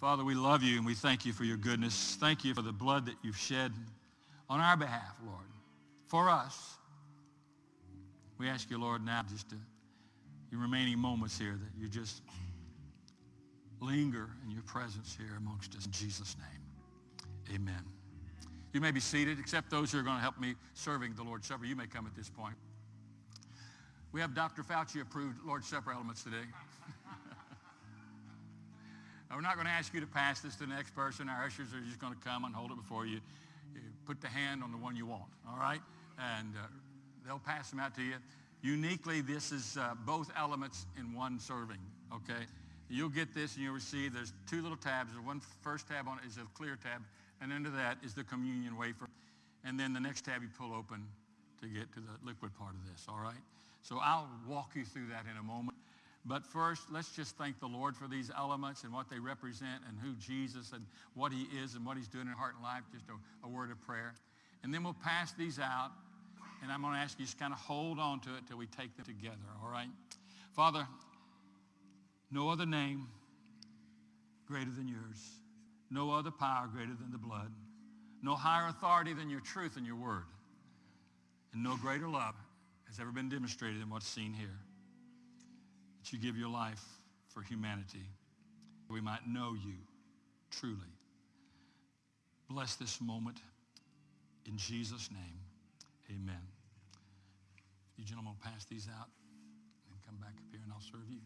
Father, we love you and we thank you for your goodness. Thank you for the blood that you've shed on our behalf, Lord, for us. We ask you, Lord, now just to, your remaining moments here that you just linger in your presence here amongst us in Jesus' name. Amen. You may be seated, except those who are going to help me serving the Lord's Supper. You may come at this point. We have Dr. Fauci approved Lord's Supper elements today. Now, we're not going to ask you to pass this to the next person. Our ushers are just going to come and hold it before you. You Put the hand on the one you want, all right? And uh, they'll pass them out to you. Uniquely, this is uh, both elements in one serving, okay? You'll get this and you'll receive, there's two little tabs. The one first tab on it is a clear tab, and under that is the communion wafer. And then the next tab you pull open to get to the liquid part of this, all right? So I'll walk you through that in a moment. But first, let's just thank the Lord for these elements and what they represent and who Jesus and what he is and what he's doing in heart and life, just a, a word of prayer. And then we'll pass these out, and I'm going to ask you just kind of hold on to it till we take them together, all right? Father, no other name greater than yours. No other power greater than the blood. No higher authority than your truth and your word. And no greater love has ever been demonstrated than what's seen here. You give your life for humanity. We might know you truly. Bless this moment in Jesus' name. Amen. You gentlemen pass these out and come back up here and I'll serve you.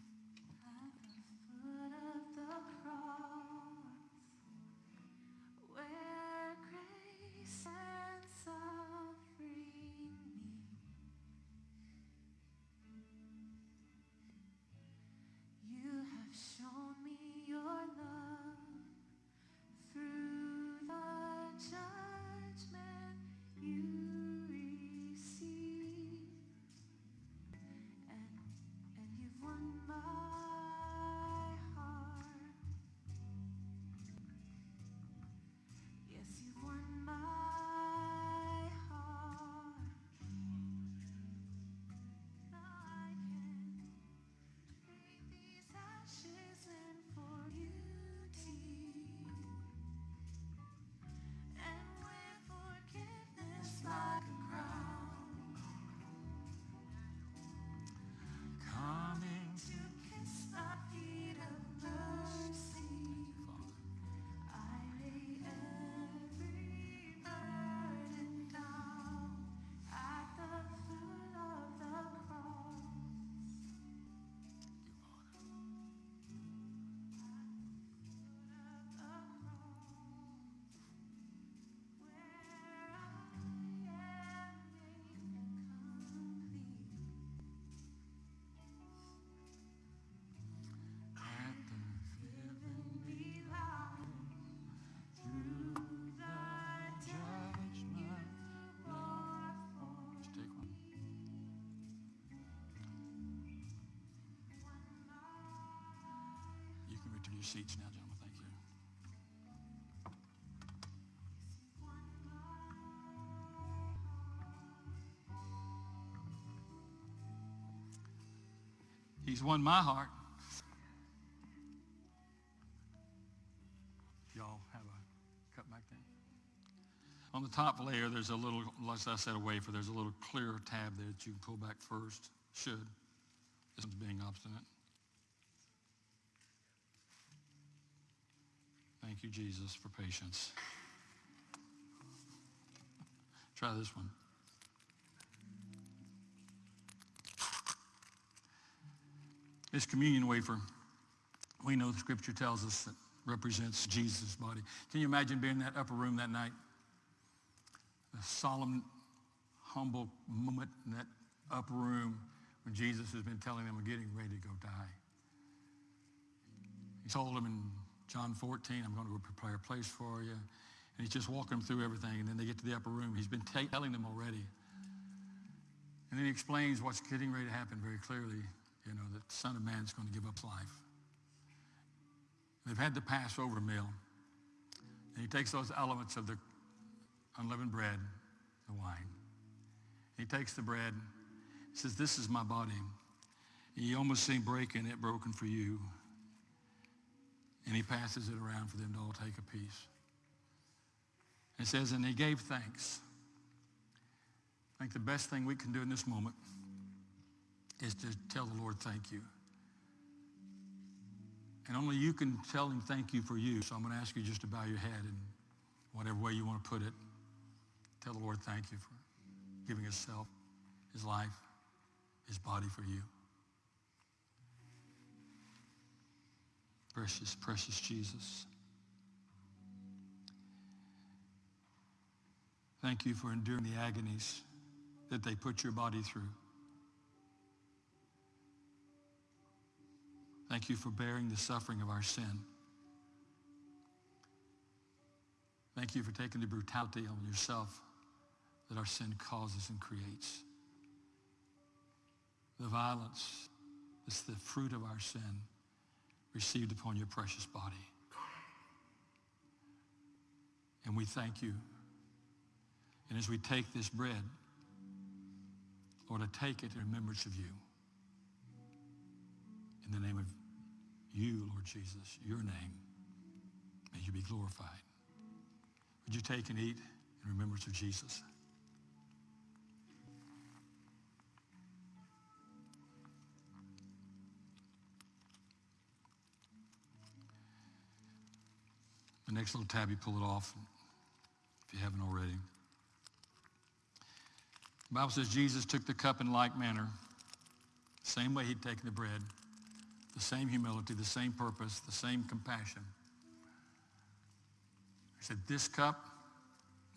Your seats now, gentlemen. Thank you. He's won my heart. Y'all have a cup back there? On the top layer, there's a little, as I said, a wafer. There's a little clear tab there that you can pull back first. Should. This one's being obstinate. Thank you, Jesus, for patience. Try this one. This communion wafer, we know the scripture tells us that represents Jesus' body. Can you imagine being in that upper room that night? A solemn, humble moment in that upper room when Jesus has been telling them, I'm getting ready to go die. He told them in John 14, I'm going to go prepare a place for you. And he's just walking them through everything. And then they get to the upper room. He's been telling them already. And then he explains what's getting ready to happen very clearly, you know, that the Son of Man is going to give up life. They've had the Passover meal. And he takes those elements of the unleavened bread, the wine. He takes the bread. He says, this is my body. You almost see breaking it broken for you. And he passes it around for them to all take a piece. It says, and he gave thanks. I think the best thing we can do in this moment is to tell the Lord thank you. And only you can tell him thank you for you. So I'm going to ask you just to bow your head and whatever way you want to put it, tell the Lord thank you for giving himself, his life, his body for you. Precious, precious Jesus. Thank you for enduring the agonies that they put your body through. Thank you for bearing the suffering of our sin. Thank you for taking the brutality on yourself that our sin causes and creates. The violence is the fruit of our sin received upon your precious body. And we thank you. And as we take this bread, Lord, I take it in remembrance of you. In the name of you, Lord Jesus, your name, may you be glorified. Would you take and eat in remembrance of Jesus? The next little tab, you pull it off if you haven't already. The Bible says Jesus took the cup in like manner, same way he'd taken the bread, the same humility, the same purpose, the same compassion. He said, this cup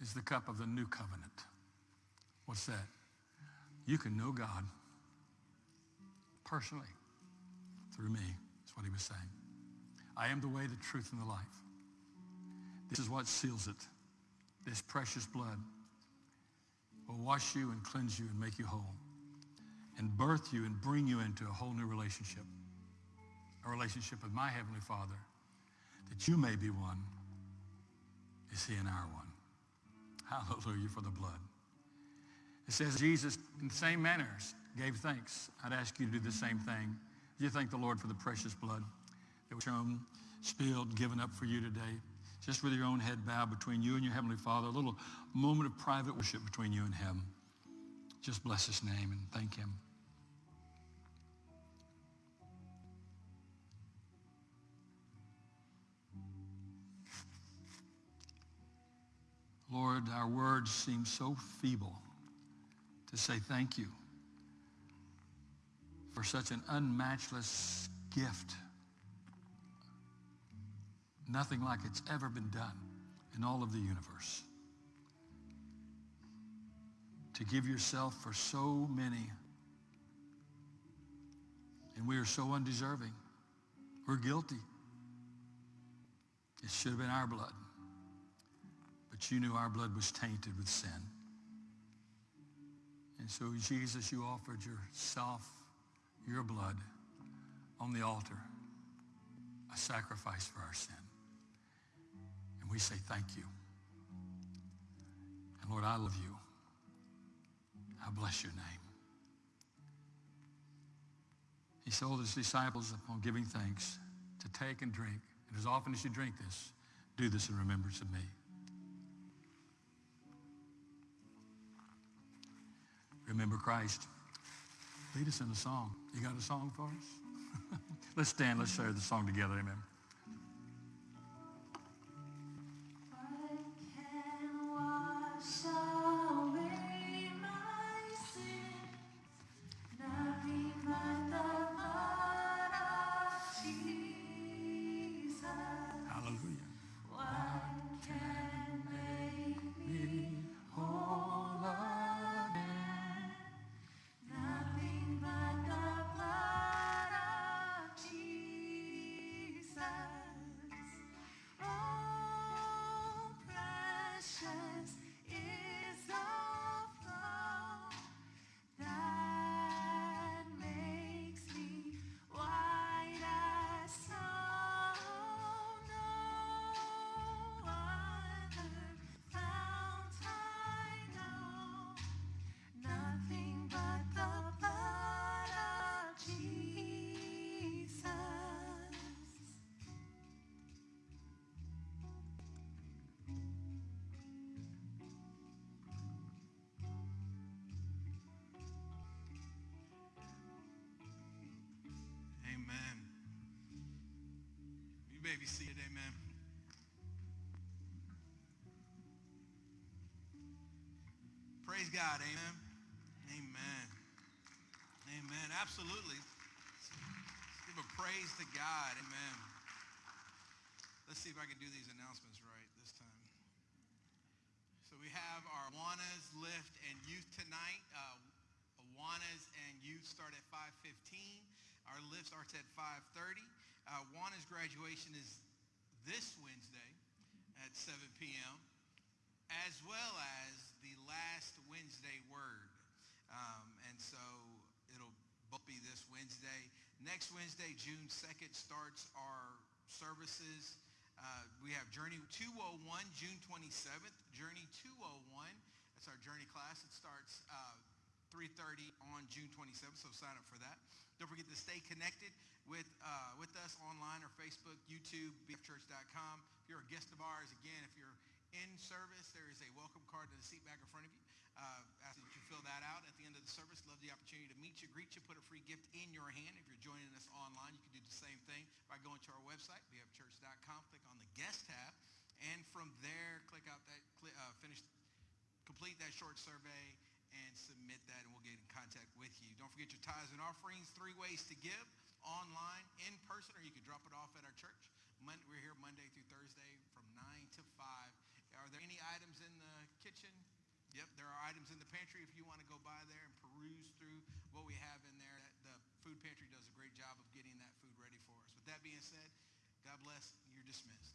is the cup of the new covenant. What's that? You can know God personally through me, That's what he was saying. I am the way, the truth, and the life. This is what seals it. This precious blood will wash you and cleanse you and make you whole and birth you and bring you into a whole new relationship, a relationship with my Heavenly Father, that you may be one is he and our one. Hallelujah for the blood. It says Jesus, in the same manners, gave thanks. I'd ask you to do the same thing. You thank the Lord for the precious blood that was shown, spilled, given up for you today just with your own head bowed between you and your Heavenly Father, a little moment of private worship between you and Him. Just bless His name and thank Him. Lord, our words seem so feeble to say thank you for such an unmatchless gift Nothing like it's ever been done in all of the universe. To give yourself for so many. And we are so undeserving. We're guilty. It should have been our blood. But you knew our blood was tainted with sin. And so, Jesus, you offered yourself, your blood, on the altar, a sacrifice for our sin. And we say thank you. And Lord, I love you. I bless your name. He told his disciples upon giving thanks to take and drink. And as often as you drink this, do this in remembrance of me. Remember Christ. Lead us in a song. You got a song for us? let's stand. Let's share the song together. Amen. May be seated. Amen. Praise God. Amen. Amen. Amen. Absolutely. Let's give a praise to God. Amen. Let's see if I can do these announcements right this time. So we have our Awanas Lift and Youth tonight. Uh, Awanas and Youth start at 5.15. Our lift starts at 5.30. Uh, Awanas graduation is this Wednesday at 7 p.m. as well as the last Wednesday word. Um, and so it'll both be this Wednesday. Next Wednesday, June 2nd, starts our services. Uh, we have Journey 201, June 27th. Journey 201, that's our journey class. It starts uh, 3.30 on June 27th, so sign up for that. Don't forget to stay connected with, uh, with us online or Facebook, YouTube, bfchurch.com. If you're a guest of ours, again, if you're in service, there is a welcome card to the seat back in front of you. Uh, ask that you fill that out at the end of the service. Love the opportunity to meet you, greet you, put a free gift in your hand. If you're joining us online, you can do the same thing by going to our website, bfchurch.com, click on the guest tab, and from there, click out that, uh, finish, complete that short survey, and submit that, and we'll get in contact with you. Don't forget your tithes and offerings, three ways to give, online, in person, or you can drop it off at our church. Monday, we're here Monday through Thursday from 9 to 5. Are there any items in the kitchen? Yep, there are items in the pantry if you want to go by there and peruse through what we have in there. The food pantry does a great job of getting that food ready for us. With that being said, God bless. You're dismissed.